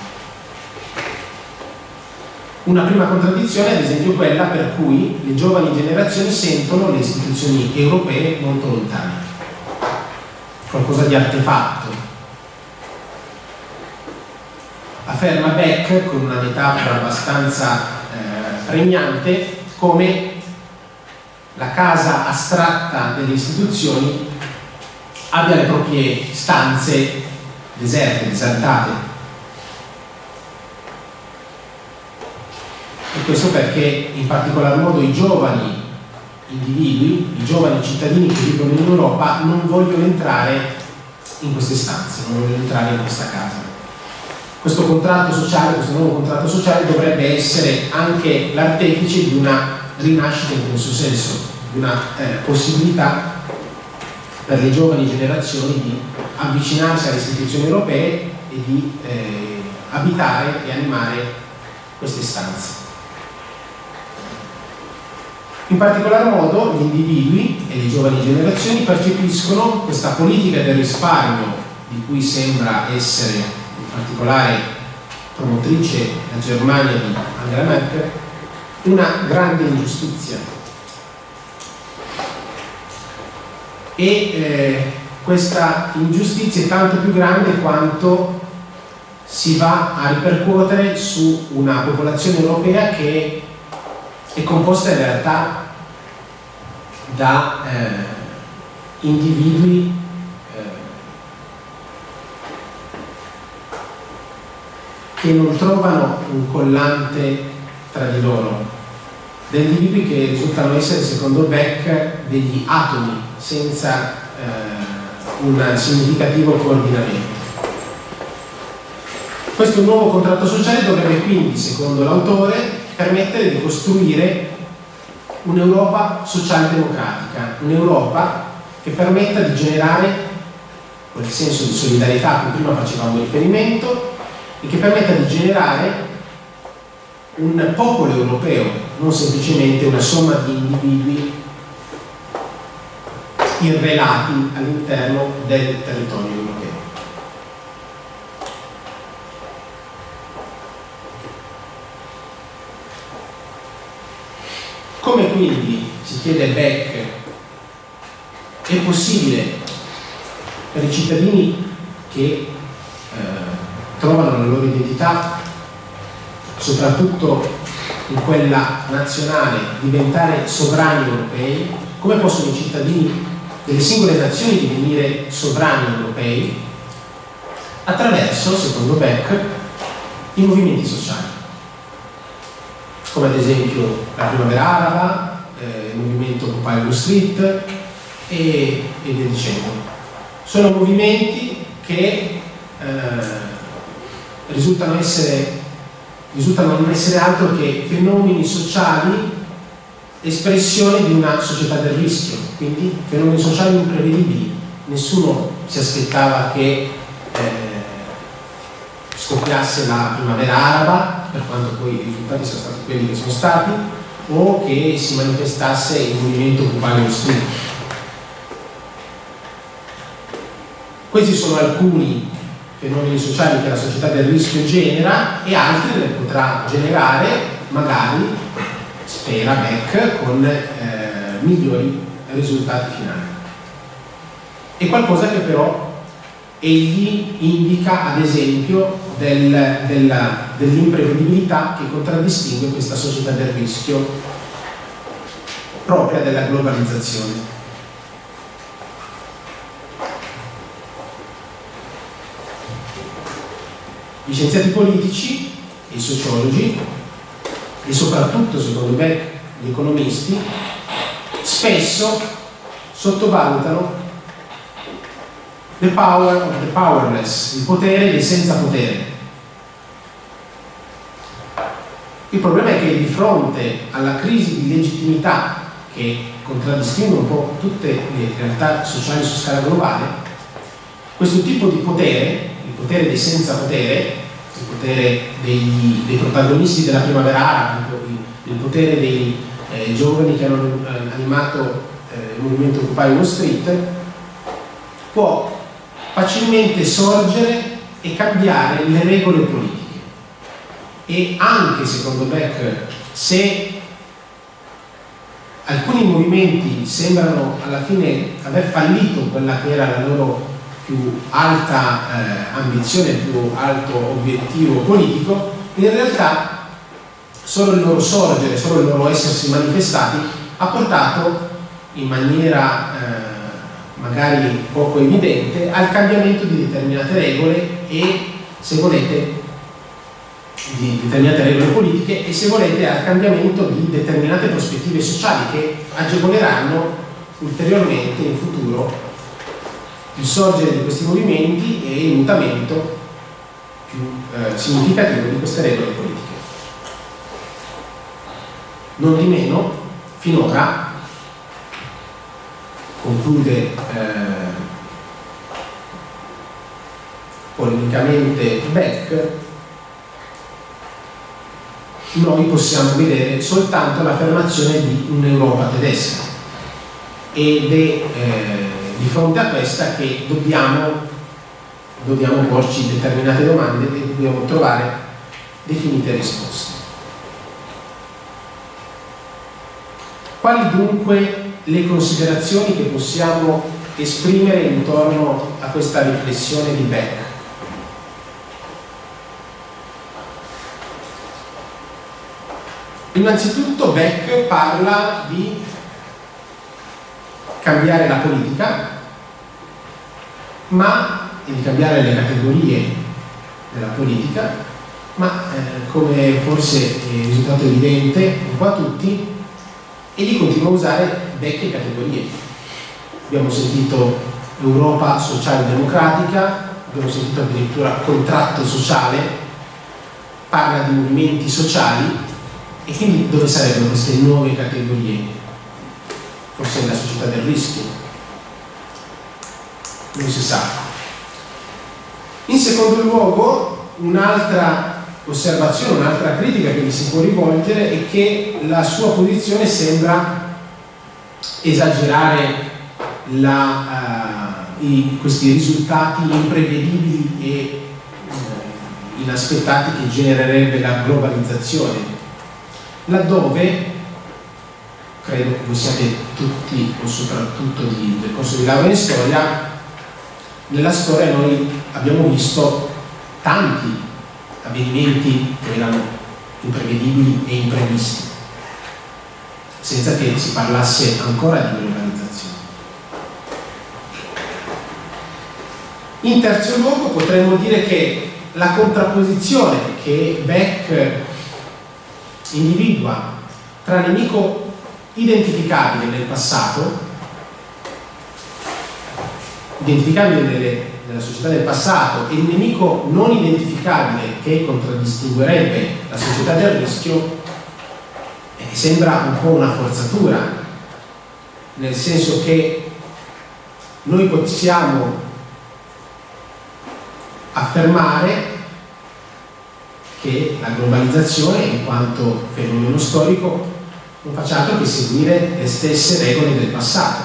Una prima contraddizione è ad esempio quella per cui le giovani generazioni sentono le istituzioni europee molto lontane, qualcosa di artefatto. Afferma Beck con una metafora abbastanza eh, pregnante come la casa astratta delle istituzioni abbia le proprie stanze deserte, disaltate, E questo perché in particolar modo i giovani individui, i giovani cittadini che vivono in Europa non vogliono entrare in queste stanze, non vogliono entrare in questa casa. Questo contratto sociale, questo nuovo contratto sociale dovrebbe essere anche l'artefice di una rinascita in questo senso, di una eh, possibilità per le giovani generazioni di avvicinarsi alle istituzioni europee e di eh, abitare e animare queste stanze. In particolar modo gli individui e le giovani generazioni percepiscono questa politica del risparmio di cui sembra essere in particolare promotrice la Germania di Angela Merkel una grande ingiustizia. E eh, questa ingiustizia è tanto più grande quanto si va a ripercuotere su una popolazione europea che è composta in realtà da eh, individui eh, che non trovano un collante tra di loro, da individui che risultano essere, secondo Beck, degli atomi senza eh, un significativo coordinamento. Questo nuovo contratto sociale dovrebbe quindi, secondo l'autore, permettere di costruire un'Europa socialdemocratica, un'Europa che permetta di generare quel senso di solidarietà a cui prima facevamo riferimento e che permetta di generare un popolo europeo, non semplicemente una somma di individui irrelati all'interno del territorio europeo. Come quindi, si chiede Beck, è possibile per i cittadini che eh, trovano la loro identità, soprattutto in quella nazionale, diventare sovrani europei, come possono i cittadini delle singole nazioni divenire sovrani europei? Attraverso, secondo Beck, i movimenti sociali, come ad esempio la primavera araba, eh, il movimento Occupy Wall Street e, e via dicendo sono movimenti che eh, risultano, essere, risultano non essere altro che fenomeni sociali espressione di una società del rischio, quindi fenomeni sociali imprevedibili. Nessuno si aspettava che eh, scoppiasse la primavera araba, per quanto poi i risultati siano stati quelli che sono stati, o che si manifestasse il movimento cubano in studio. Questi sono alcuni fenomeni sociali che la società del rischio genera e altri ne potrà generare magari, spera Beck, con eh, migliori risultati finali. È qualcosa che però egli indica ad esempio del, dell'imprevedibilità che contraddistingue questa società del rischio propria della globalizzazione. Gli scienziati politici, i sociologi e soprattutto, secondo me, gli economisti, spesso sottovalutano the power of the powerless, il potere dei senza potere. Il problema è che di fronte alla crisi di legittimità che contraddistingue un po' tutte le realtà sociali su scala globale, questo tipo di potere, il potere dei senza potere, il potere dei, dei protagonisti della primavera araba, il, potere dei eh, giovani che hanno eh, animato eh, il movimento Occupy Wall Street, può facilmente sorgere e cambiare le regole politiche. E anche, secondo Beck, se alcuni movimenti sembrano alla fine aver fallito quella che era la loro più alta eh, ambizione, più alto obiettivo politico, in realtà solo il loro sorgere, solo il loro essersi manifestati ha portato in maniera eh, magari poco evidente al cambiamento di determinate regole e se volete di determinate regole politiche e se volete al cambiamento di determinate prospettive sociali che agevoleranno ulteriormente in futuro il sorgere di questi movimenti e il mutamento più eh, significativo di queste regole politiche. Non di meno, finora, conclude eh, polemicamente Beck, noi possiamo vedere soltanto l'affermazione di un'Europa tedesca ed è eh, di fronte a questa che dobbiamo, dobbiamo porci determinate domande e dobbiamo trovare definite risposte. Quali dunque le considerazioni che possiamo esprimere intorno a questa riflessione di Beck? Innanzitutto Beck parla di cambiare la politica, ma e di cambiare le categorie della politica, ma eh, come forse è risultato evidente un po' a tutti, egli continua a usare vecchie categorie. Abbiamo sentito Europa sociale democratica, abbiamo sentito addirittura contratto sociale, parla di movimenti sociali e quindi dove sarebbero queste nuove categorie? Forse nella società del rischio? Non si sa. In secondo luogo, un'altra osservazione, un'altra critica che mi si può rivolgere è che la sua posizione sembra esagerare la, uh, i, questi risultati imprevedibili e uh, inaspettati che genererebbe la globalizzazione, laddove credo voi siate tutti o soprattutto di, del corso di laurea in storia, nella storia noi abbiamo visto tanti avvenimenti che erano imprevedibili e imprevisti, senza che si parlasse ancora di globalizzazione. In terzo luogo potremmo dire che la contrapposizione che Beck individua tra nemico identificabile nel passato, identificabile nelle della società del passato e il nemico non identificabile che contraddistinguerebbe la società del rischio eh, sembra un po' una forzatura, nel senso che noi possiamo affermare che la globalizzazione in quanto fenomeno storico non faccia altro che seguire le stesse regole del passato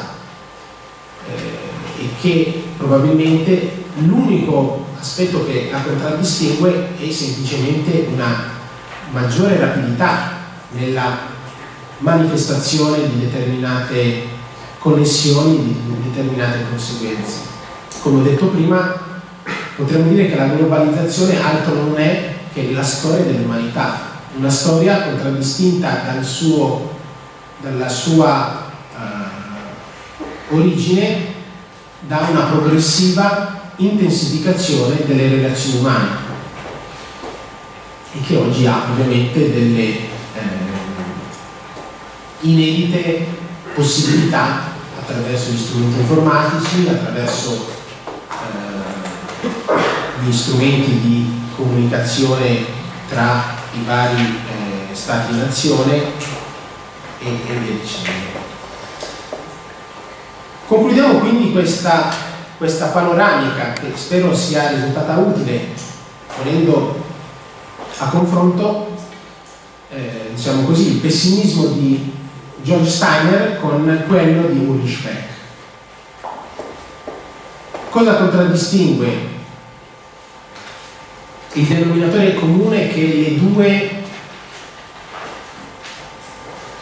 eh, e che probabilmente l'unico aspetto che la contraddistingue è semplicemente una maggiore rapidità nella manifestazione di determinate connessioni, di determinate conseguenze. Come ho detto prima, potremmo dire che la globalizzazione altro non è che la storia dell'umanità, una storia contraddistinta dal suo, dalla sua uh, origine da una progressiva intensificazione delle relazioni umane e che oggi ha ovviamente delle eh, inedite possibilità attraverso gli strumenti informatici, attraverso eh, gli strumenti di comunicazione tra i vari eh, stati nazione e, e via dicendo. Concludiamo quindi questa, questa panoramica che spero sia risultata utile ponendo a confronto eh, diciamo così, il pessimismo di George Steiner con quello di Ulrich Beck. Cosa contraddistingue il denominatore comune che le due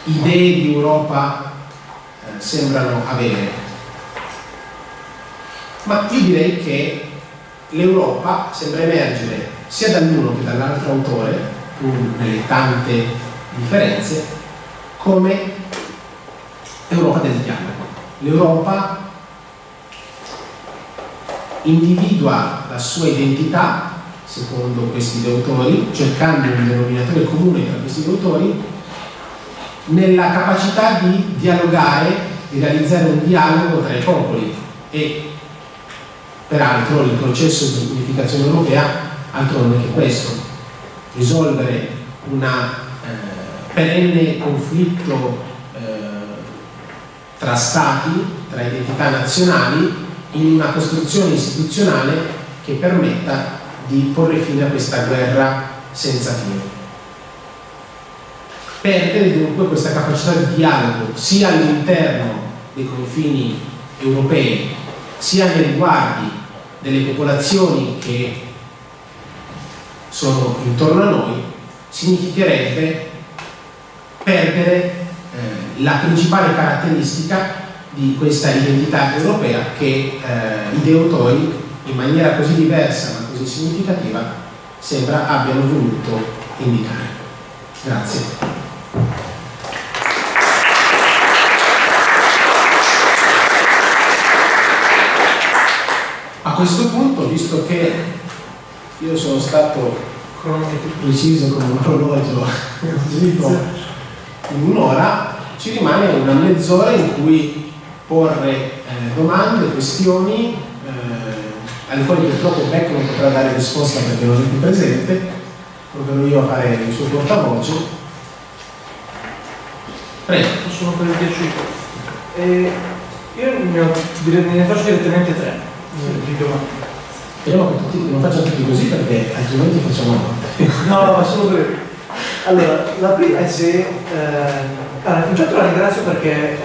idee di Europa eh, sembrano avere? ma io direi che l'Europa sembra emergere sia dall'uno che dall'altro autore, pur nelle tante differenze, come Europa del dialogo. L'Europa individua la sua identità, secondo questi due autori, cercando un denominatore comune tra questi due autori, nella capacità di dialogare, di realizzare un dialogo tra i popoli. E Peraltro il processo di unificazione europea altro non è che questo, risolvere un eh, perenne conflitto eh, tra stati, tra identità nazionali, in una costruzione istituzionale che permetta di porre fine a questa guerra senza fine. Perdere dunque questa capacità di dialogo sia all'interno dei confini europei sia nei riguardi delle popolazioni che sono intorno a noi, significherebbe perdere eh, la principale caratteristica di questa identità europea che eh, i deutori in maniera così diversa così significativa sembra abbiano voluto indicare. Grazie. questo punto, visto che io sono stato preciso come un orologio in un'ora, ci rimane una mezz'ora in cui porre eh, domande, questioni, eh, alle quali purtroppo Beck non potrà dare risposta perché non è più presente, proverò io a fare il suo portavoce. Prego. Sono per il piaciuto. Eh, io ne, ho, ne faccio direttamente tre di domande. Speriamo che tutti, non facciano tutti così perché altrimenti facciamo *laughs* no, no, sono brevi. Allora, la prima è se... Eh, allora, intanto la ringrazio perché eh,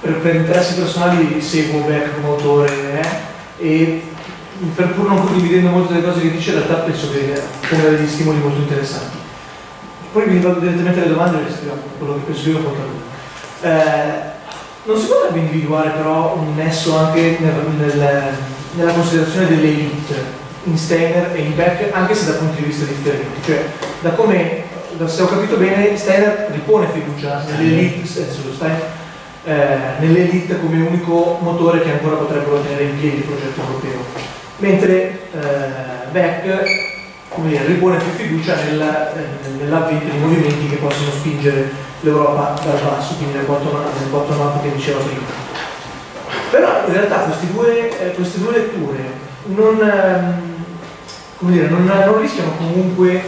per, per, interessi personali seguo Beck come autore eh, e per pur non condividendo molte delle cose che dice, in realtà penso che ponga degli stimoli molto interessanti. Poi vi vado direttamente alle domande perché scriviamo quello che penso io conta lui. Eh, non si potrebbe individuare però un nesso anche nel, nel, nella considerazione delle elite in Steiner e in Beck, anche se da punti di vista differenti. Cioè, da come, se ho capito bene, Steiner ripone fiducia nell'elite, eh, nell'elite come unico motore che ancora potrebbero tenere in piedi il progetto europeo mentre eh, Beck dire, ripone più fiducia nel, eh, nell'avvento di movimenti che possono spingere l'Europa dal basso, quindi nel bottom up che diceva prima. Però in realtà due, eh, queste due letture non, ehm, dire, non, non, rischiano comunque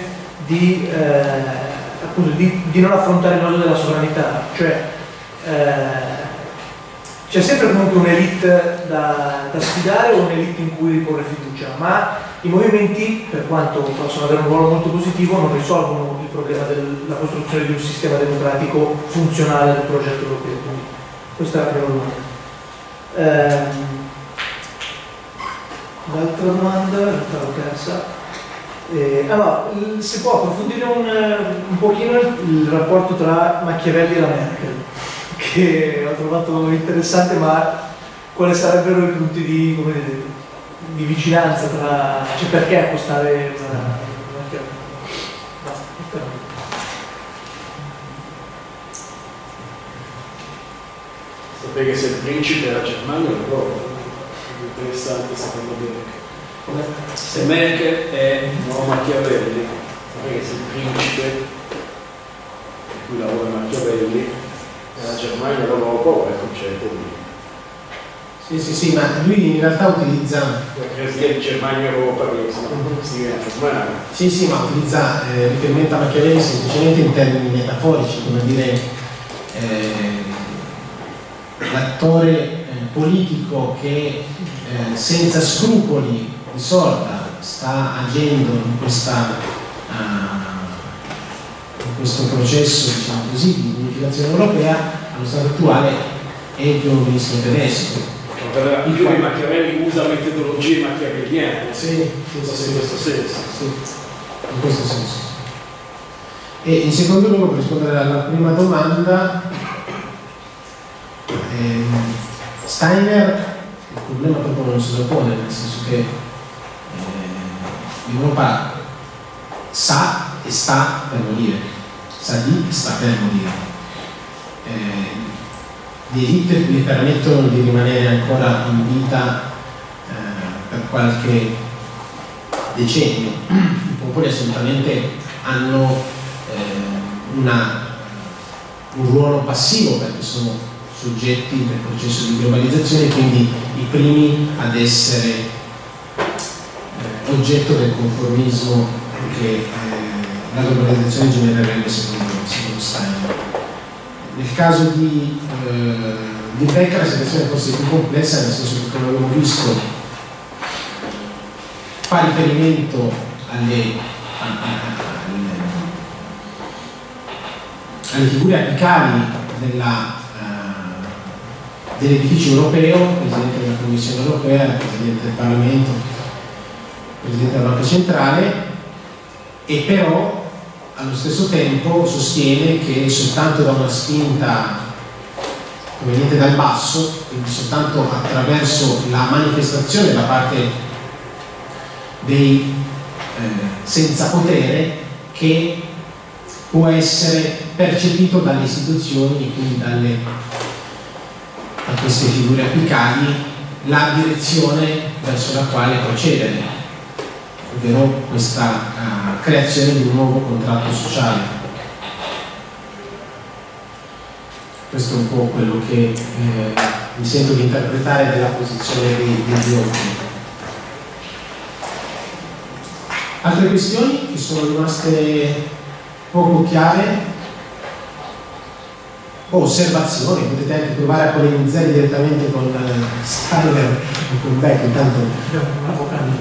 di, eh, appunto, di, di, non affrontare il nodo della sovranità, cioè eh, c'è sempre comunque un'elite da, da, sfidare o un'elite in cui riporre fiducia, ma i movimenti, per quanto possono avere un ruolo molto positivo, non risolvono il problema della costruzione di un sistema democratico funzionale del progetto europeo. Quindi questa è la prima domanda. Ehm, l'altra domanda, l'altra persa. Eh, allora, si può approfondire un, un pochino il, il rapporto tra Machiavelli e la Merkel che ho trovato interessante, ma quali sarebbero i punti di, dire, di vicinanza tra... cioè perché accostare una, una chiave? Se il principe della Germania è proprio interessante secondo me. Se Merkel è nuovo Machiavelli, sapere se il principe, di cui lavora Machiavelli, nella Germania l'Europa è il concetto di sì, sì, sì, ma lui in realtà utilizza... Presidente Germania Europa che si formare. Sì, sì, ma utilizza eh, riferimento a Machiavelli semplicemente in termini metaforici, come dire eh, l'attore eh, politico che eh, senza scrupoli di sorta sta agendo in questa uh, questo processo diciamo così, di unificazione europea allo stato attuale è il ministro tedesco. Il quale Machiavelli usa metodologie machiavelliane. Sì, sì, sì, in questo senso. Sì, in questo senso. E in secondo luogo, per rispondere alla prima domanda, ehm, Steiner il problema proprio non se lo pone, nel senso che eh, l'Europa sa e sta per morire Sadi sta per morire. Eh, gli permettono di rimanere ancora in vita eh, per qualche decennio. I popoli assolutamente hanno eh, una, un ruolo passivo perché sono soggetti del processo di globalizzazione e quindi i primi ad essere eh, oggetto del conformismo che eh, la globalizzazione genererebbe secondo, secondo Steiner. Nel caso di, eh, di Beck la situazione forse è più complessa, nel senso che come abbiamo visto fa riferimento alle, alle, alle figure apicali uh, dell'edificio europeo, Presidente della Commissione europea, Presidente del Parlamento, Presidente della Banca Centrale, e però allo stesso tempo sostiene che soltanto da una spinta proveniente dal basso, quindi soltanto attraverso la manifestazione da parte dei eh, senza potere che può essere percepito dalle istituzioni e quindi dalle, da queste figure apicali la direzione verso la quale procedere, ovvero questa uh, creazione di un nuovo contratto sociale. Questo è un po' quello che eh, mi sento di interpretare della posizione dei, degli ordini. Altre questioni che sono rimaste poco chiare? O osservazioni, potete anche provare a polemizzare direttamente con uh, Steiner o con Beck, intanto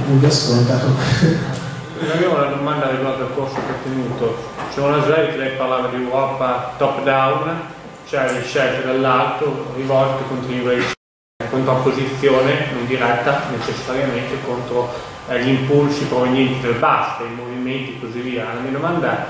non vi ho ascoltato. Ho una domanda riguardo al corso che ho tenuto. C'è una slide che lei parlava di Europa top down, cioè le scelte dall'alto rivolte contro i contrapposizione non diretta necessariamente contro eh, gli impulsi provenienti dal basso, i movimenti e così via. La mia domanda è,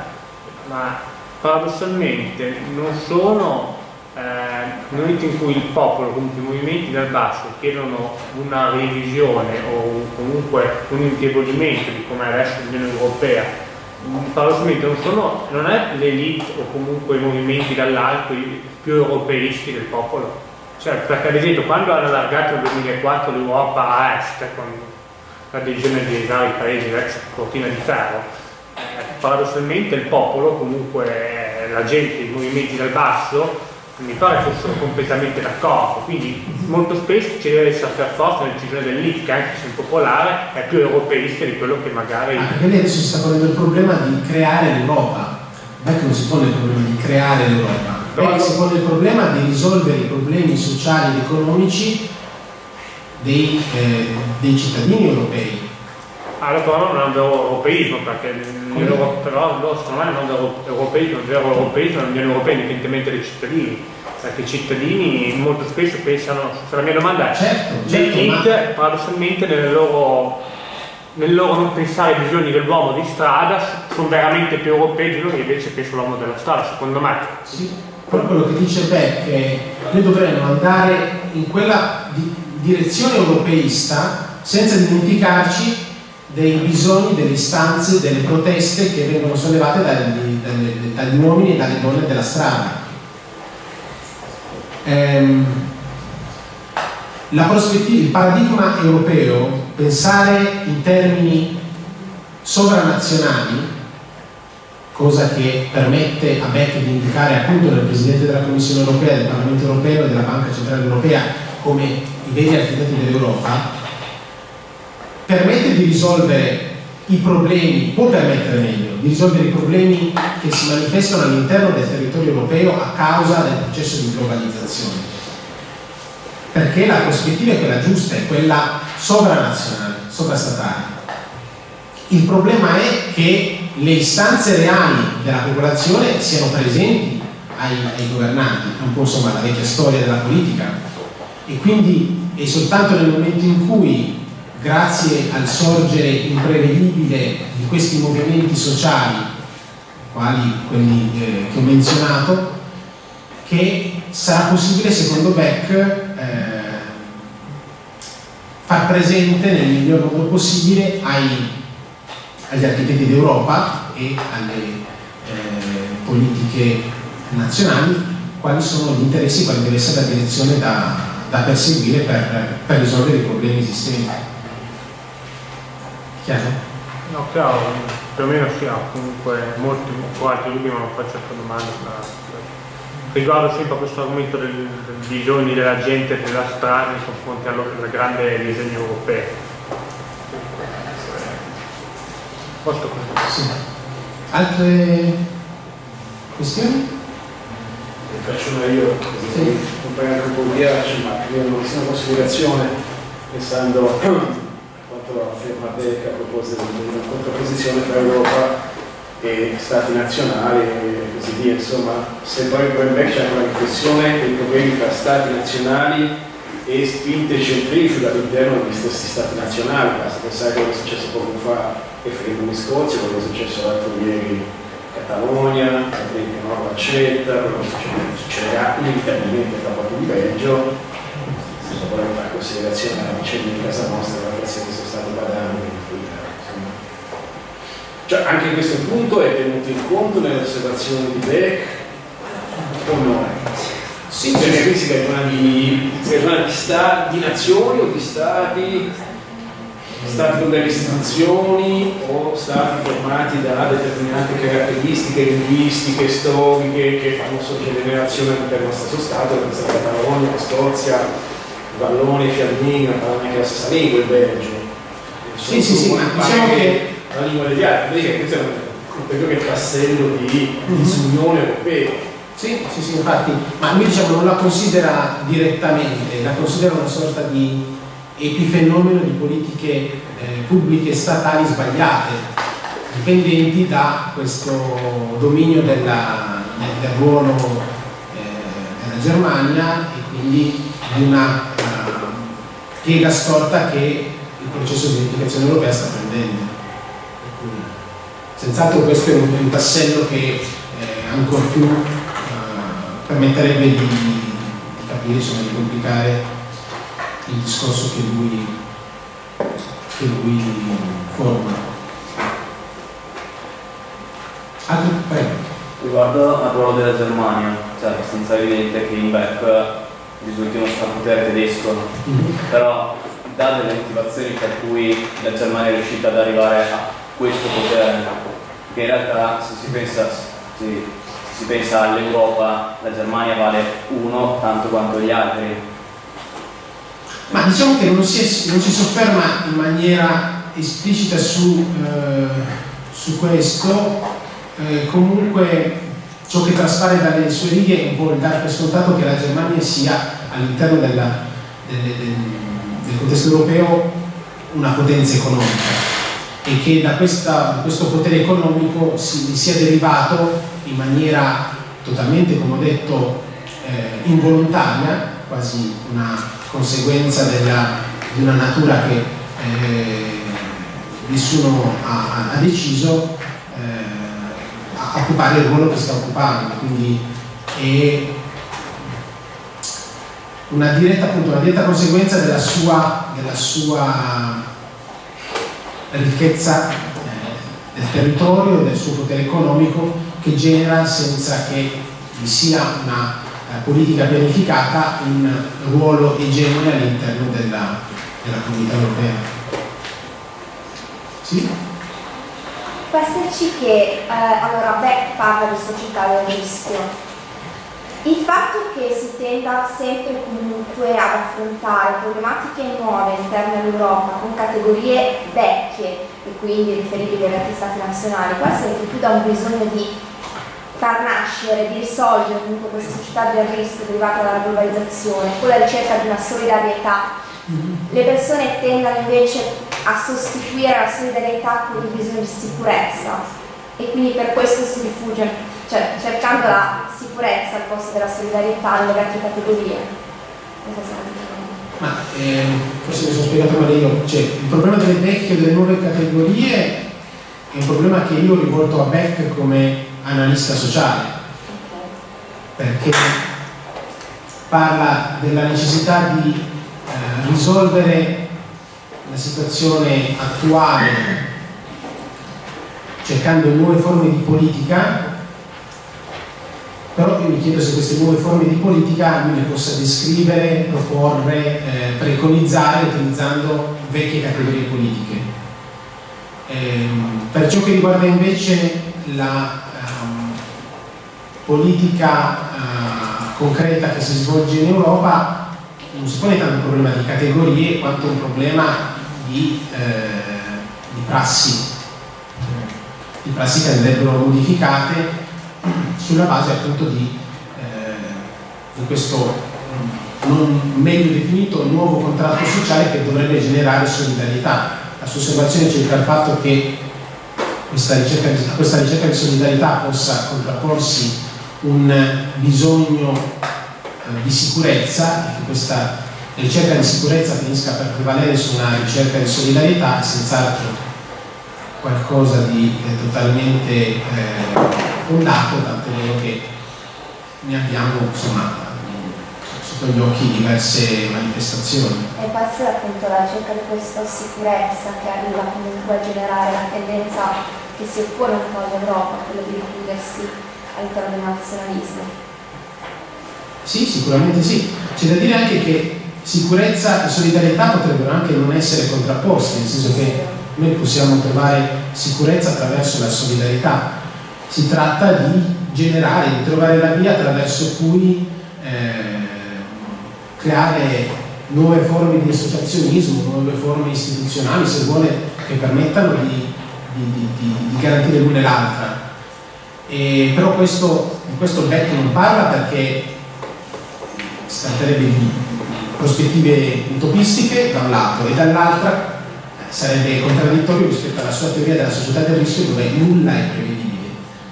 ma paradossalmente non sono eh, nel momento in cui il popolo, comunque i movimenti dal basso chiedono una revisione o comunque un indebolimento di come adesso l'Unione Europea, paradossalmente non, sono, non è l'elite o comunque i movimenti dall'alto più europeisti del popolo? Cioè, perché ad esempio quando hanno allargato nel 2004 l'Europa a est con l'adesione dei vari paesi l'ex cortina di ferro, eh, paradossalmente il popolo, comunque la gente, i movimenti dal basso, mi pare fossero completamente d'accordo, quindi molto spesso ci deve essere per forza una decisione dell'IT che anche se è popolare è più europeista di quello che magari... Ah, perché lei adesso si sta ponendo il problema di creare l'Europa, non è che non si pone il problema di creare l'Europa, però si pone il problema di risolvere i problemi sociali ed economici dei, eh, dei cittadini europei. Allora però non è un vero europeismo, perché però loro secondo me non è un vero europeismo, il vero europeismo è l'Unione Europea indipendentemente dai cittadini, perché i cittadini molto spesso pensano, se la mia domanda è, certo, certo, l'elite paradossalmente nel loro, nel loro non pensare ai bisogni dell'uomo di strada sono veramente più europei di loro che invece pensano all'uomo della strada, secondo me. Sì quello che dice Beck è noi dovremmo andare in quella di direzione europeista senza dimenticarci dei bisogni, delle istanze, delle proteste che vengono sollevate dagli, dagli, dagli uomini e dalle donne della strada. Ehm, il paradigma europeo, pensare in termini sovranazionali, cosa che permette a Beck di indicare appunto nel Presidente della Commissione Europea, del Parlamento Europeo e della Banca Centrale Europea come i veri architetti dell'Europa, permette di risolvere i problemi, può permettere meglio, di risolvere i problemi che si manifestano all'interno del territorio europeo a causa del processo di globalizzazione. Perché la prospettiva è quella giusta, è quella sovranazionale, sovrastatale. Il problema è che le istanze reali della popolazione siano presenti ai, ai governanti, è un po' insomma la vecchia storia della politica e quindi è soltanto nel momento in cui grazie al sorgere imprevedibile di questi movimenti sociali quali quelli eh, che ho menzionato che sarà possibile secondo Beck eh, far presente nel miglior modo possibile ai agli architetti d'Europa e alle eh, politiche nazionali quali sono gli interessi, quali deve essere la direzione da, da perseguire per, per, risolvere i problemi esistenti. Chiaro? No, chiaro, più o meno sì, comunque molti altri dubbi ma non faccio altre domande. Riguardo sempre a questo argomento del, del bisogni della gente della strada nei confronti al grande disegno europeo Posto Sì. Altre questioni? Faccio una io, sì. un po' di ghiaccio, ma una considerazione pensando *clears throat* quanto afferma Beck a proposito di una contrapposizione tra Europa e stati nazionali e così via, insomma, se poi Beck c'è una riflessione dei problemi tra stati nazionali e spinte centrifughe all'interno degli stessi stati nazionali, basta pensare a quello che è successo poco fa referendum in Scozia, quello che è successo l'altro ieri in Catalogna, che non accetta, quello che succederà inevitabilmente tra poco in Belgio, vogliamo fare considerazione alla vicenda di casa nostra, la grazie che sono stati badando. Cioè, anche questo punto è tenuto in conto nelle osservazioni di Beck o no? Sì, perché qui si ragiona di, di, sta, di nazioni o di stati stati con delle istituzioni o stati formati da determinate caratteristiche linguistiche, storiche che fanno sorgere relazione all'interno dello stesso Stato, come la Catalogna, la Scozia, Vallone, Fiammino, parlano anche la stessa lingua, il Belgio. Sì, sì, sì, ma diciamo che la lingua degli altri, questo è un ulteriore tassello di disunione europea. Sì, sì, sì, infatti, ma lui diciamo non la considera direttamente, la considera una sorta di epifenomeno di politiche eh, pubbliche statali sbagliate, dipendenti da questo dominio della, del, del, ruolo eh, della Germania e quindi di una uh, piega storta che il processo di unificazione europea sta prendendo. Senz'altro questo è un, tassello che eh, ancora più uh, permetterebbe di, di capire, insomma, di complicare il discorso che lui, che lui forma. Altri, prego. Riguardo al ruolo della Germania, cioè è abbastanza evidente che in Beck risulti uno strapotere tedesco, però dà delle motivazioni per cui la Germania è riuscita ad arrivare a questo potere che in realtà se si pensa, se si pensa all'Europa, la Germania vale uno tanto quanto gli altri. Ma diciamo che non si, non si sofferma in maniera esplicita su, eh, su questo, eh, comunque ciò che traspare dalle sue righe è un po' il dare per scontato che la Germania sia all'interno del, del, contesto europeo una potenza economica e che da, questa, da questo potere economico si, sia derivato in maniera totalmente, come ho detto, eh, involontaria, quasi una conseguenza della, di una natura che eh, nessuno ha, ha deciso, a occupare il ruolo che sta occupando. Quindi è una diretta, appunto, una diretta conseguenza della sua, della sua ricchezza eh, del territorio del suo potere economico che genera senza che vi sia una eh, politica pianificata un ruolo egemone all'interno della, della comunità europea. Sì? Può esserci che, eh, allora Beck parla di società del rischio, il fatto che si tenda sempre comunque ad affrontare problematiche nuove all'interno dell'Europa con categorie vecchie e quindi riferibili agli altri stati nazionali può essere più da un bisogno di far nascere, di risolvere comunque questa società del rischio derivata dalla globalizzazione, con la ricerca di una solidarietà. Mm-hmm. Le persone tendono invece a sostituire la solidarietà con il bisogno di sicurezza. E quindi per questo si rifugiano cioè cercando la sicurezza al posto della solidarietà nelle vecchie categorie. Ma eh, forse mi sono spiegato male io, cioè il problema delle vecchie e delle nuove categorie è un problema che io rivolto a Beck come analista sociale, perché parla della necessità di eh, risolvere la situazione attuale cercando nuove forme di politica però io mi chiedo se queste nuove forme di politica lui le possa descrivere, proporre, eh, preconizzare utilizzando vecchie categorie politiche. Ehm, per ciò che riguarda invece la um, politica uh, concreta che si svolge in Europa, non si pone tanto un problema di categorie quanto un problema di, eh, di prassi, di prassi che andrebbero modificate sulla base appunto di, eh, di questo non meglio definito nuovo contratto sociale che dovrebbe generare solidarietà. La sua osservazione circa il fatto che questa ricerca, a questa ricerca di solidarietà possa contrapporsi un bisogno eh, di sicurezza e che questa ricerca di sicurezza finisca per prevalere su una ricerca di solidarietà è senz'altro qualcosa di eh, totalmente eh, fondato, tanto vero che ne abbiamo insomma, sotto gli occhi diverse manifestazioni. E c'è appunto la ricerca di questa sicurezza che arriva comunque a generare la tendenza che si oppone un po' all'Europa, quello di richiudersi all'interno del nazionalismo. Sì, sicuramente sì. C'è da dire anche che sicurezza e solidarietà potrebbero anche non essere contrapposti, nel senso che noi possiamo trovare sicurezza attraverso la solidarietà. Si tratta di generare, di trovare la via attraverso cui eh, creare nuove forme di associazionismo, nuove forme istituzionali, se vuole, che permettano di di, di, di, di garantire l'una e l'altra. Però questo, in questo il BEC non parla perché si tratterebbe di prospettive utopistiche da un lato e dall'altra sarebbe contraddittorio rispetto alla sua teoria della società del rischio dove nulla è prevedibile.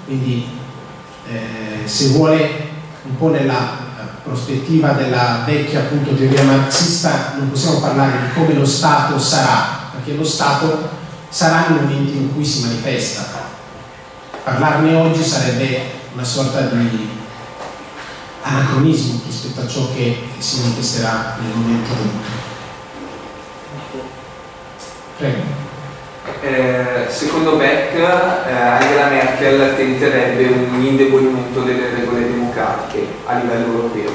Quindi eh, se vuole un po' nella prospettiva della vecchia appunto teoria marxista non possiamo parlare di come lo Stato sarà, perché lo Stato sarà nel momento in cui si manifesta. Parlarne oggi sarebbe una sorta di anacronismo rispetto a ciò che si manifesterà nel momento venuto. Prego. Eh, secondo Beck eh, Angela Merkel tenterebbe un indebolimento delle regole democratiche a livello europeo.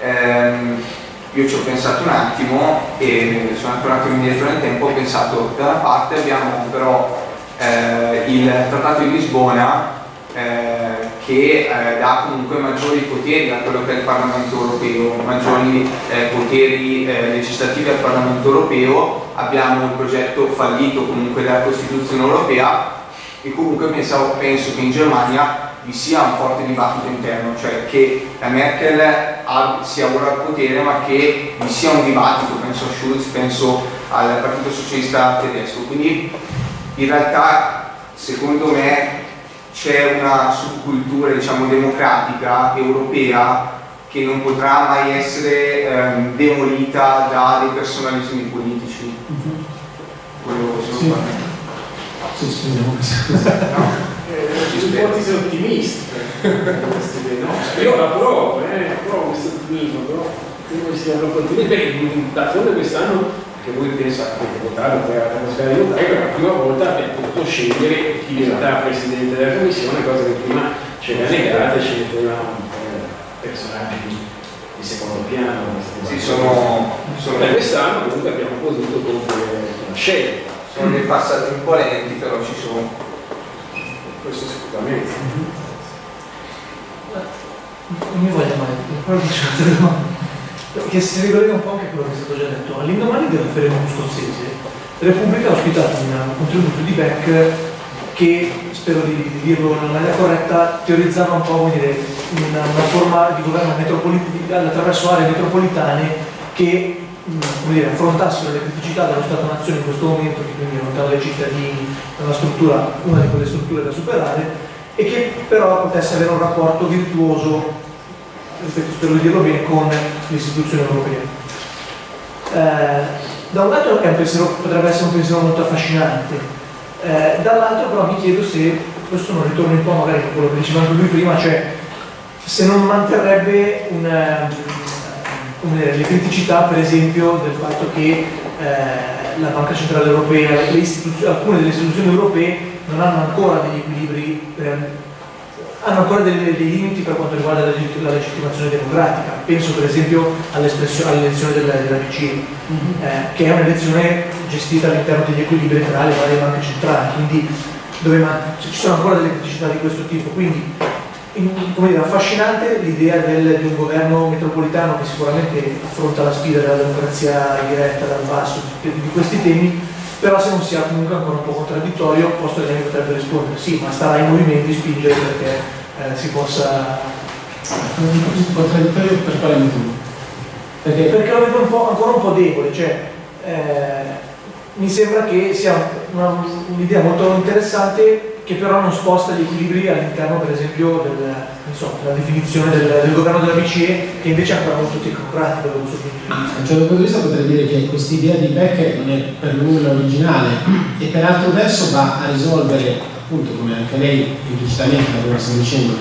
Eh, io ci ho pensato un attimo e sono andato un attimo indietro nel tempo, ho pensato da una parte abbiamo però eh, il Trattato di Lisbona eh, che eh, dà comunque maggiori poteri a quello che è il Parlamento europeo, maggiori eh, poteri eh, legislativi al Parlamento europeo, abbiamo il progetto fallito comunque della Costituzione europea e comunque pensavo, penso che in Germania vi sia un forte dibattito interno, cioè che la Merkel sia ora al potere ma che vi sia un dibattito, penso a Schulz, penso al Partito Socialista Tedesco, quindi in realtà secondo me c'è una subcultura diciamo, democratica europea che non potrà mai essere ehm, demolita da dei personalismi politici. Mm-hmm. Quello sono sì. Sì, speriamo che sia no? eh, ipotesi ottimisti no? io approvo, eh, approvo questo ottimismo però credo che siano continui beh, d'altronde quest'anno che voi pensate che votare poi alla trasfera di votare per la prima volta abbiamo potuto scegliere chi diventerà presidente della commissione cosa che prima c'era negata e sceglievano personaggi di, di secondo piano sì, sono, sono... e quest'anno comunque abbiamo potuto compiere una scelta. Sono dei passaggi imponenti però ci sono. Questo sicuramente. Non mi voglio mai però faccio una domanda che si ricollega un po' anche a quello che è stato già detto. All'indomani del referendum scozzese, Repubblica ha ospitato un contributo di Beck che, spero di, di dirlo in maniera corretta, teorizzava un po' dire, una, una, forma di governo attraverso aree metropolitane che dire, affrontassero le criticità dello Stato-Nazione in questo momento, che quindi lontano dai cittadini, una struttura, una di quelle strutture da superare, e che però potesse avere un rapporto virtuoso spero di dirlo bene, con l'istituzione europea. Eh, da un lato pensiero, potrebbe essere un pensiero molto affascinante, eh, dall'altro però mi chiedo se questo non ritorna un po' magari a quello che diceva anche lui prima, cioè se non manterrebbe una, dire, le criticità per esempio del fatto che eh, la Banca Centrale Europea, alcune delle istituzioni europee non hanno ancora degli equilibri hanno ancora dei, dei, limiti per quanto riguarda la, la legittimazione democratica. Penso per esempio all'elezione della, della BCE, mm-hmm. eh, che è un'elezione gestita all'interno degli equilibri tra le varie banche centrali, quindi dove ci sono ancora delle criticità di questo tipo. Quindi in, come dire, affascinante l'idea di un governo metropolitano che sicuramente affronta la sfida della democrazia diretta dal basso di, di questi temi, però se non sia comunque ancora un po' contraddittorio, posto che lei potrebbe rispondere sì, ma starà in movimento spingere perché eh, si possa... Contraddittorio per quale motivo? Perché? Perché lo vedo un ancora un po' debole, cioè eh, mi sembra che sia un'idea molto interessante che però non sposta gli equilibri all'interno per esempio del, so, della definizione del, del, governo della BCE che invece è ancora molto tecnocratico da questo punto di vista. Da un punto di vista potrei dire che questa idea di Beck non è per nulla originale e per altro verso va a risolvere appunto come anche lei implicitamente come stiamo dicendo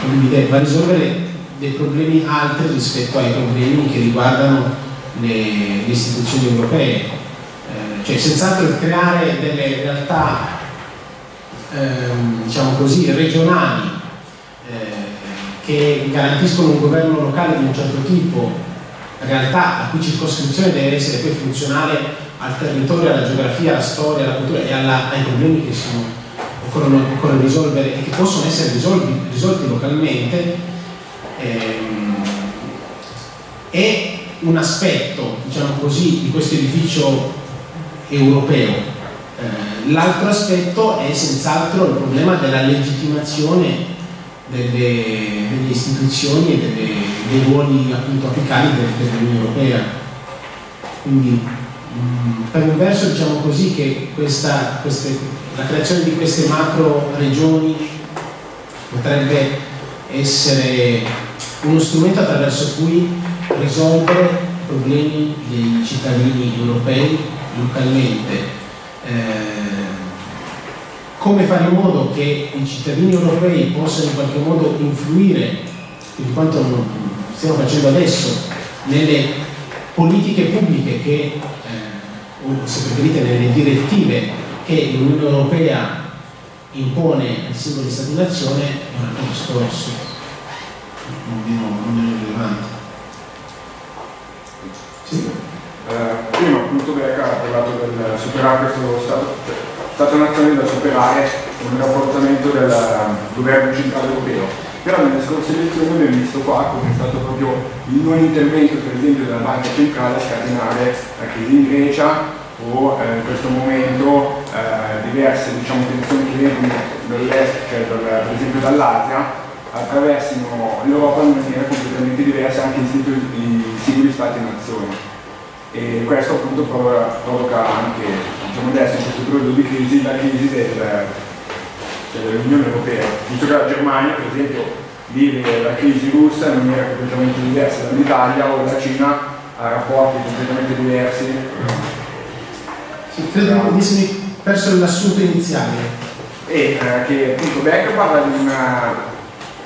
condivide, va a risolvere dei problemi altri rispetto ai problemi che riguardano le, le istituzioni europee eh, cioè senz'altro creare delle realtà ehm, diciamo così regionali eh, che garantiscono un governo locale di un certo tipo. Realtà la cui circoscrizione deve essere poi funzionale al territorio, alla geografia, alla storia, alla cultura e alla, ai problemi che sono, occorrono, occorre risolvere e che possono essere risolti, risolti localmente ehm, è un aspetto, diciamo così, di questo edificio europeo. Eh, l'altro aspetto è senz'altro il problema della legittimazione delle, delle istituzioni e delle, dei ruoli appunto apicali dell'Unione Europea. Quindi mh, mm, per un verso diciamo così che questa, queste, la creazione di queste macro regioni potrebbe essere uno strumento attraverso cui risolvere i problemi dei cittadini europei localmente. Eh, come fare in modo che i cittadini europei possano in qualche modo influire, di quanto stiamo facendo adesso, nelle politiche pubbliche che, eh, o se preferite nelle direttive che l'Unione Europea impone ai singoli Stati nazione, è un altro discorso, non meno rilevante. Sì. Eh, prima appunto Beca ha parlato del superare questo stato Stato nazione da superare il rafforzamento del governo centrale europeo. Però nelle scorse elezioni abbiamo visto qua come è stato proprio il non intervento per esempio della banca centrale a scatenare la crisi in Grecia o eh, in questo momento eh, diverse diciamo, tensioni che vengono dall'est, cioè dal, per esempio dall'Asia, attraversino l'Europa in maniera completamente diversa anche in singoli stati e nazioni. E questo appunto provoca anche diciamo adesso in questo periodo di crisi la crisi del, dell'Unione Europea, visto che la Germania per esempio vive la crisi russa in maniera completamente diversa dall'Italia o la Cina ha rapporti completamente diversi. Sì, credo che mi perso l'assunto iniziale. E eh, che appunto Beck parla di una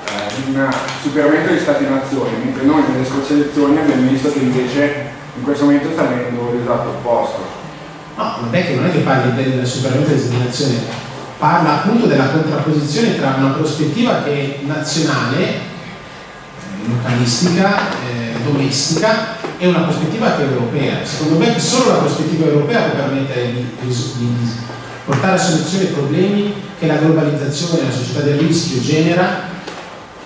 eh, di un superamento degli stati nazioni, mentre noi nelle scorse elezioni abbiamo visto che invece in questo momento sta avvenendo l'esatto opposto. No, non è che non è che parli del superamento della discriminazione, parla appunto della contrapposizione tra una prospettiva che è nazionale, eh, localistica, eh, domestica e una prospettiva che è europea. Secondo me solo la prospettiva europea può permettere di, di portare a soluzione i problemi che la globalizzazione e la società del rischio genera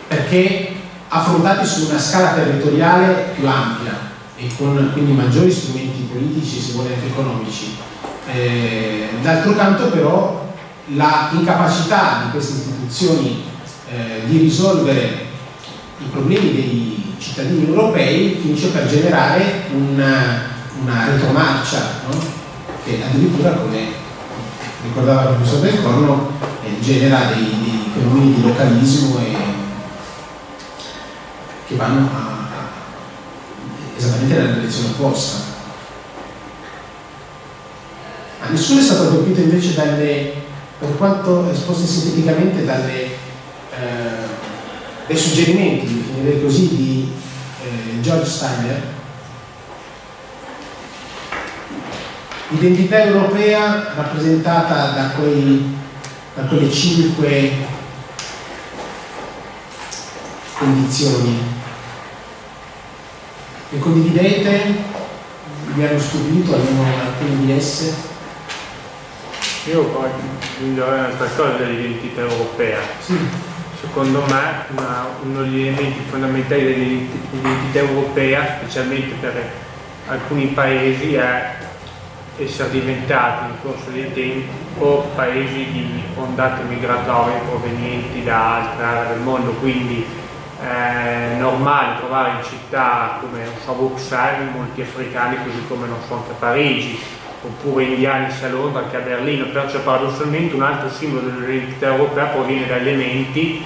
perché affrontati su una scala territoriale più ampia e con quindi maggiori strumenti politici, se vuole anche economici. Eh, D'altro canto però la incapacità di queste istituzioni eh, di risolvere i problemi dei cittadini europei finisce per generare una, una retromarcia, no? che addirittura come ricordava il professor Del Corno eh, genera dei, dei fenomeni di localismo e, che vanno a esattamente nella direzione opposta. A nessuno è stato colpito invece dalle, per quanto esposte sinteticamente dalle, eh, dai suggerimenti, definirei così, di eh, George Steiner, L'identità europea rappresentata da, quei, da quelle cinque condizioni le condividete? Vi hanno stupito almeno alcune di esse? Io aggiungerei un'altra cosa dell'identità europea. Sì. Secondo me una, uno degli elementi fondamentali dell'identità europea, specialmente per alcuni paesi, è essere diventati nel corso del tempo paesi di ondate migratorie provenienti da altre aree del mondo, quindi è normale trovare in città come non so, Bruxelles molti africani così come non so anche a Parigi oppure indiani sia a Londra che a Berlino. Perciò paradossalmente un altro simbolo dell'identità europea proviene da elementi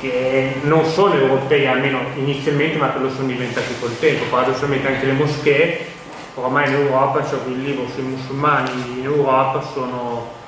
che non sono europei almeno inizialmente ma che lo sono diventati col tempo. Paradossalmente anche le moschee oramai in Europa cioè un libro sui musulmani in Europa sono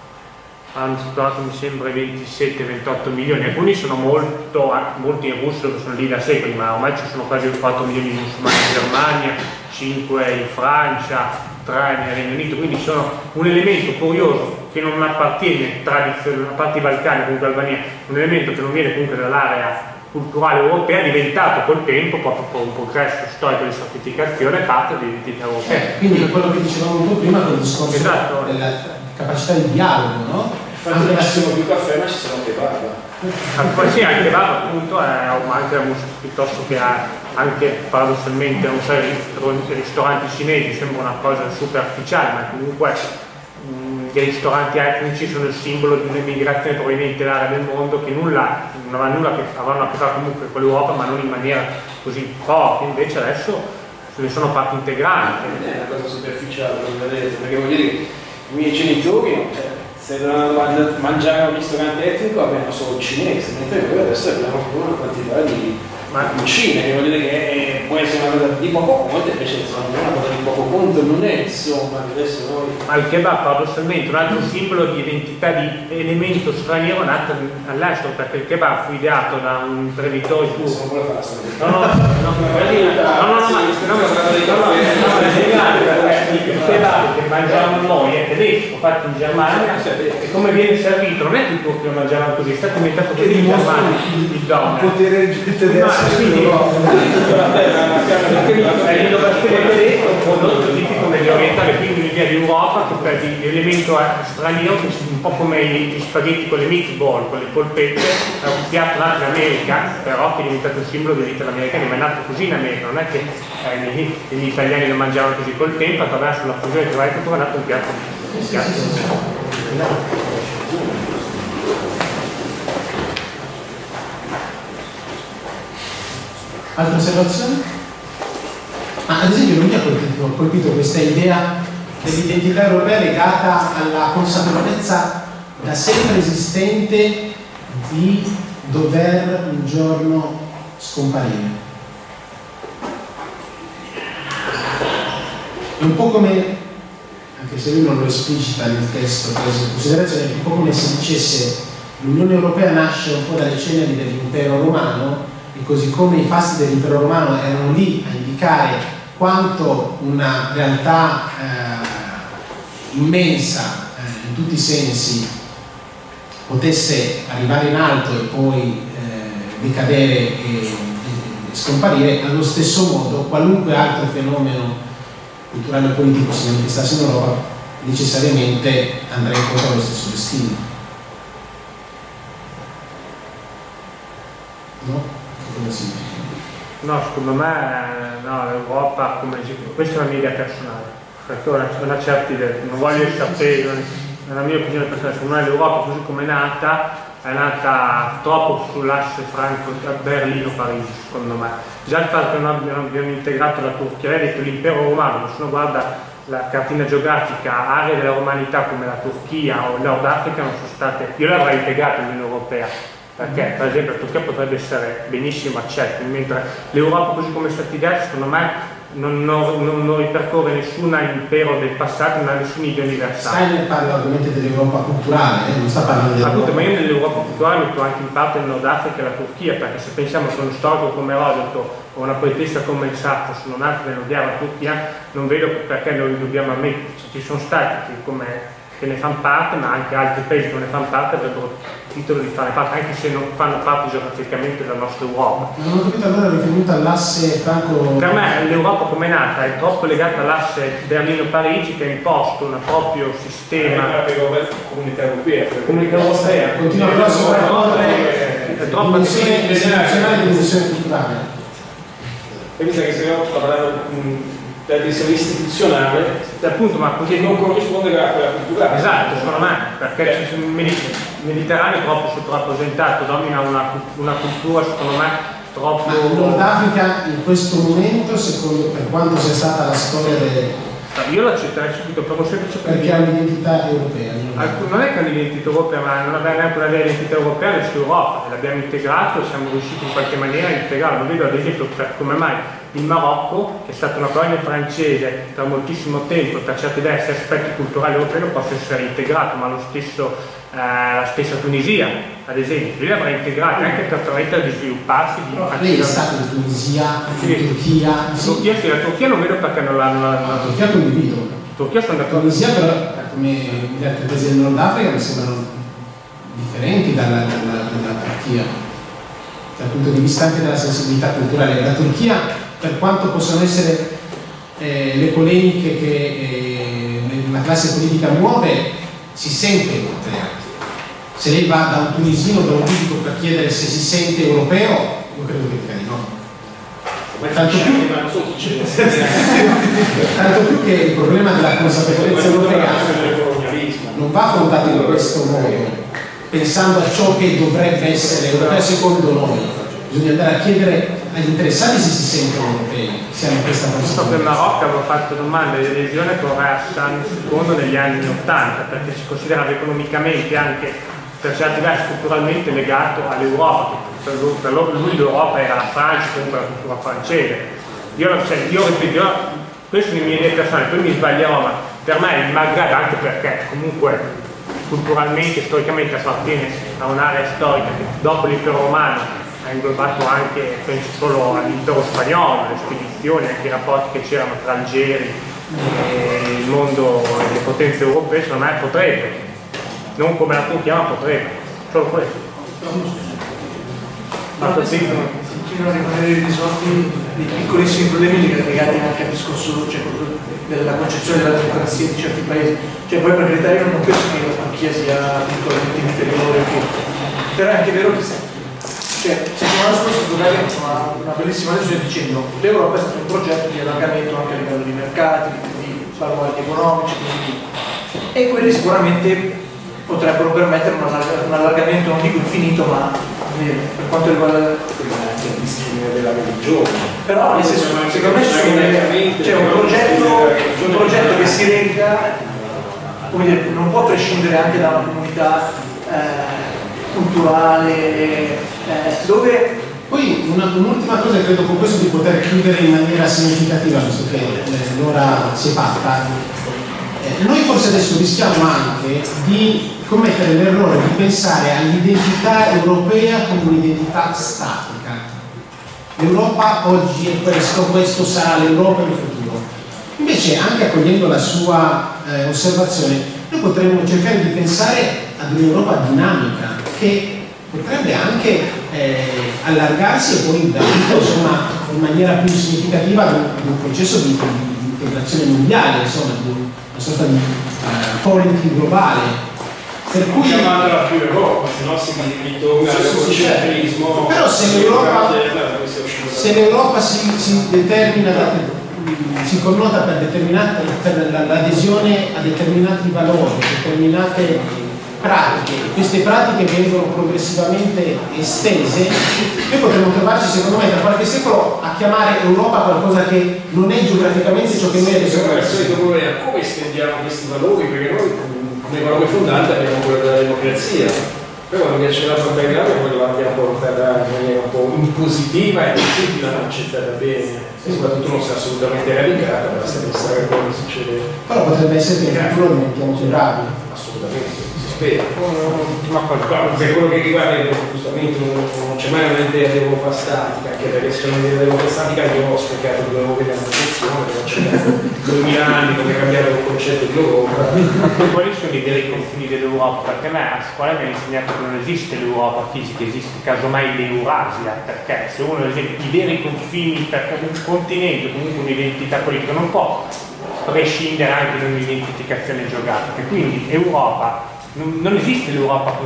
hanno superato mi sembra i 27-28 milioni, alcuni sono molto, molti in Russia che sono lì da secoli, ma ormai ci sono quasi 4 milioni di musulmani in Germania, 5 in Francia, 3 nel Regno Unito, quindi sono un elemento curioso che non appartiene tradizionalmente, a parte i Balcani, comunque Albania, un elemento che non viene comunque dall'area culturale europea diventato col tempo, proprio per un progresso storico di stratificazione, parte dell'identità europea. Eh, quindi quello che dicevamo un po' prima con il discorso esatto. della capacità di dialogo, no? Infatti non ci sono più caffè ma ci sono anche barba. Ah, sì, anche barba appunto è anche piuttosto che anche paradossalmente non so, i ristoranti cinesi sembra una cosa superficiale, ma comunque mh, dei ristoranti etnici sono il simbolo di un'emigrazione proveniente dall'area del mondo che nulla, non aveva nulla che avranno a che fare comunque con l'Europa ma non in maniera così forte, invece adesso ne sono parte integrante. Non è una cosa superficiale, non vedete, perché voglio dire, i miei genitori, cioè, se dovevano mangiare a un ristorante etnico avevano solo il cinese, mentre noi adesso abbiamo una quantità di ma cucine, che voglio dire che può essere una cosa di poco conto, invece insomma, non è una cosa di poco conto, non è insomma, adesso noi... Ma il kebab paradossalmente un altro simbolo di identità di elemento straniero nato all'estero, perché il kebab fu ideato da un imprenditore turco. Non vuole fare No, no, no, no, no, no, no, il kebab che mangiamo noi è tedesco, fatto in Germania, e come viene servito, non è che i turchi lo mangiavano così, è stato inventato così in Germania. Il potere tedesco quindi l'idea di Europa che per l'elemento straniero che un po' come gli spaghetti con le meatball, con le polpette, è un piatto nato in America, però che è diventato il simbolo degli italiani, ma è nato così in America, non è che eh, gli italiani lo mangiavano così col tempo, attraverso la fusione varie culture è nato un piatto. Un piatto. Altre osservazioni? Ma ad esempio non mi ha colpito, colpito questa idea dell'identità europea legata alla consapevolezza da sempre esistente di dover un giorno scomparire. È un po' come, anche se lui non lo esplicita nel testo considerazione, è un po' come se dicesse l'Unione Europea nasce un po' dalle ceneri dell'impero romano e così come i fasti dell'impero romano erano lì a indicare quanto una realtà eh, immensa eh, in tutti i sensi potesse arrivare in alto e poi eh, decadere e, e, scomparire, allo stesso modo qualunque altro fenomeno culturale o politico si manifestasse in Europa necessariamente andrà incontro allo stesso destino. No? Come si No, secondo me no, l'Europa, come questa è una mia idea personale, perché ho una, una certa idea, non voglio sapere, nella mia opinione personale, secondo me l'Europa così come è nata, è nata troppo sull'asse franco-berlino-parigi, secondo me. Già il fatto che non abbiamo, abbiamo integrato la Turchia, lei ha detto l'impero romano, ma se uno guarda la cartina geografica, aree della romanità come la Turchia o il Nord Africa non sono state, io l'avrei integrato nell'Unione Europea, perché per esempio la Turchia potrebbe essere benissimo accetta, mentre l'Europa così come è stata ideata secondo me non, non, non, ripercorre nessun impero del passato, non ha nessun idea universale. Steiner parla ovviamente dell'Europa culturale, eh? non sta parlando dell'Europa. Appunto, ma io nell'Europa culturale metto anche in parte il Nord Africa e la Turchia, perché se pensiamo che uno storico come Erodoto o una poetessa come il Sartre sono nati nell'odiare la Turchia, non vedo perché noi dobbiamo ammettere, ci sono stati come che ne fanno parte, ma anche altri paesi che non ne fanno parte avrebbero titolo di fare parte, anche se non fanno parte geograficamente della nostra Europa. Non ho capito allora riferito all'asse franco... Per me l'Europa come è nata è troppo legata all'asse Berlino-Parigi che ha imposto un proprio sistema... Comunità europea. Comunità europea. Continua però a sovrapporre è troppo dimensione istituzionale e dimensione culturale. E mi sa che stiamo parlando per essere istituzionale appunto ma così che non corrisponde a quella culturale esatto secondo me perché eh. il Mediterraneo è troppo sottorappresentato domina una, una cultura secondo me troppo ma il Nord Africa in questo momento secondo per quanto sia stata la storia del io l'accetterei subito per un semplice perché ha un'identità europea non è? Che ha un'identità europea ma non aveva neanche una vera identità europea verso l'Europa l'abbiamo integrato e siamo riusciti in qualche maniera a integrarlo. Non vedo ad esempio per come mai il Marocco, che è stata una colonia francese per moltissimo tempo, per certi versi aspetti culturali europei possa essere integrato, ma lo stesso, eh, la stessa Tunisia, ad esempio, lui l'avrà integrata anche per permettere di svilupparsi. Di oh, lei è stato in Tunisia, in Turchia. Sì. Turchia sì, la Turchia non vedo perché non l'hanno. La Turchia condivido. La Turchia sono d'accordo. Tunisia però, come gli altri paesi del Nord Africa, mi sembrano differenti dalla, dalla, dalla Turchia dal punto di vista anche della sensibilità culturale. La Turchia per quanto possano essere eh, le polemiche che eh, la classe politica muove, si sente europea. Se lei va da un tunisino, da un libico per chiedere se si sente europeo, io credo che dica di no. Tanto più, tanto più che il problema della consapevolezza europea non va affrontato in questo modo, pensando a ciò che dovrebbe essere europeo secondo noi. Bisogna andare a chiedere agli interessati se si sentono europei, se hanno questa che il consapevolezza. Marocco aveva fatto domanda di adesione con Hassan II negli anni 80 perché si considerava economicamente anche per certi versi culturalmente legato all'Europa, per lui, per l'Europa era la Francia, comunque la cultura francese. Io, cioè, io ripeto, io- queste sono le mie idee personali, poi mi sbaglierò, ma per me il Maghreb, anche perché comunque culturalmente, storicamente appartiene a un'area storica che dopo l'impero romano ha inglobato anche, penso solo all'impero spagnolo, le spedizioni, anche i rapporti che c'erano tra Algeri e il mondo e le potenze europee, secondo me potrebbe, non come la puntiamo, ma potrebbe, solo questo. Ma non- continuano a rimanere irrisolti dei piccolissimi problemi legati anche al discorso cioè, della concezione della democrazia di certi paesi. Cioè, poi per carità io non penso che la Turchia sia piccolamente inferiore, che- però è anche vero che se, cioè, settimana scorsa fatto una, una bellissima lezione dicendo che l'Europa è stato un progetto di allargamento anche a livello di mercati, di baluardi economici, quindi, e quelli sicuramente potrebbero permettere un, allarg- un allargamento non dico infinito ma per quanto riguarda il discrimine della religione. però nel senso, secondo me c'è un progetto, un progetto che si regga, come dire, non può prescindere anche da una comunità eh, culturale, eh, dove Poi un'ultima cosa, credo con questo di poter chiudere in maniera significativa, visto che eh, l'ora si è fatta, eh, noi forse adesso rischiamo anche di commettere l'errore di pensare all'identità europea come un'identità statica. L'Europa oggi è questo, questo sarà l'Europa nel futuro. Invece, anche accogliendo la sua eh, osservazione, noi potremmo cercare di pensare ad un'Europa dinamica che potrebbe anche eh, allargarsi e poi insomma, in maniera più significativa ad un, processo di, di- integrazione mondiale, insomma, di un- una sorta di polity globale. Per cui chiamandola più Europa, se no si ritorna Sì, al sì, sì, concentrismo. Però se l'Europa- si si, determina, da- si connota per, l'adesione a determinati valori, determinate pratiche, queste pratiche vengono progressivamente estese, noi potremmo trovarci secondo me tra qualche secolo a chiamare Europa qualcosa che non è geograficamente ciò che noi adesso Secondo me è come estendiamo questi valori, perché noi come valore fondante abbiamo quello della democrazia. Però quando piace la portare grave poi la abbiamo portata in maniera un po' impositiva e tutti l'hanno accettata bene. E soprattutto non si è assolutamente radicata, basta pensare a quello che succede però potrebbe essere che in futuro più bravi. assolutamente, si spera. Ma per quello che riguarda il giustamente non, non c'è mai un'idea di Europa statica, anche perché se c'è un'idea di Europa statica io ho spiegato *laughs* due associazione, che ho cercato 2000 anni come cambiare il concetto di Europa. Quali sono i veri confini dell'Europa? Perché a me a scuola mi hanno insegnato che non esiste l'Europa fisica, esiste casomai l'Eurasia, perché se uno ad esempio i veri confini, perché un continente, comunque un'identità politica, non può prescindere anche da un'identificazione geografica. Quindi Europa, non, non esiste l'Europa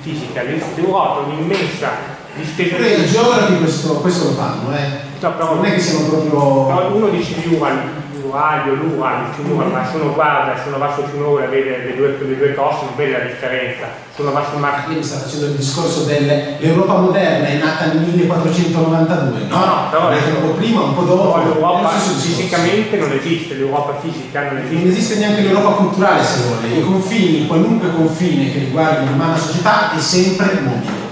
fisica, l'Europa è un'immensa distesa i geografi questo, questo lo fanno, eh. No, però- non è che siano proprio... No, uno dice l'Ural, l'Uraglio, l'Ural, il fiume Ural, ma se uno guarda, se uno va sul fiume vede le due, le due coste, non vede la differenza. Se uno va sul mare mi sta facendo il discorso dell'Europa moderna è nata nel 1492, no? No, no, però- è nata un po' prima, un po' dopo. No, l'Europa discorso. fisicamente non esiste, l'Europa fisica non Non esiste. esiste neanche l'Europa culturale se vuole, i confini, qualunque confine che riguardi l'umana società è sempre mobile.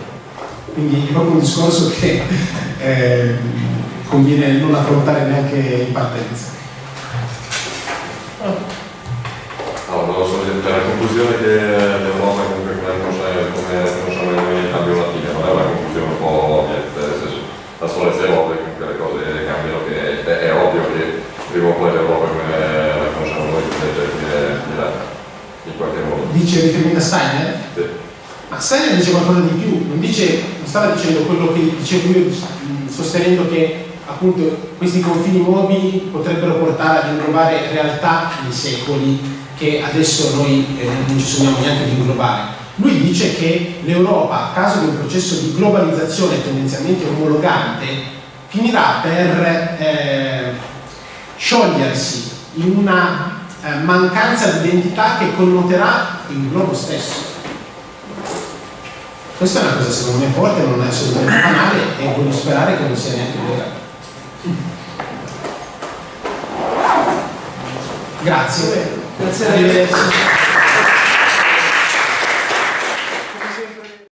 Quindi è proprio un discorso che *laughs* eh, conviene non affrontare neanche in partenza. Allora, volevo solo dire la conclusione che l'Europa comunque come conosciamo, come conosciamo noi nel cambio latino, non è una conclusione un po' ovvia, nel senso, la solezza è ovvia, comunque le cose cambiano, che è, è ovvio che prima o poi l'Europa come la conosciamo noi finirà in qualche modo. Dice determina Steiner? Sì. Ma Steiner dice qualcosa di più, non, dice, non stava dicendo quello che dicevo io, sostenendo che appunto questi confini mobili potrebbero portare ad inglobare realtà di secoli che adesso noi eh, non ci sogniamo neanche di inglobare. Lui dice che l'Europa, a caso di un processo di globalizzazione tendenzialmente omologante, finirà per eh, sciogliersi in una eh, mancanza di identità che connoterà il globo stesso. Questa è una cosa secondo me forte, non è assolutamente banale e voglio sperare che non sia neanche vera. Grazie. Grazie a.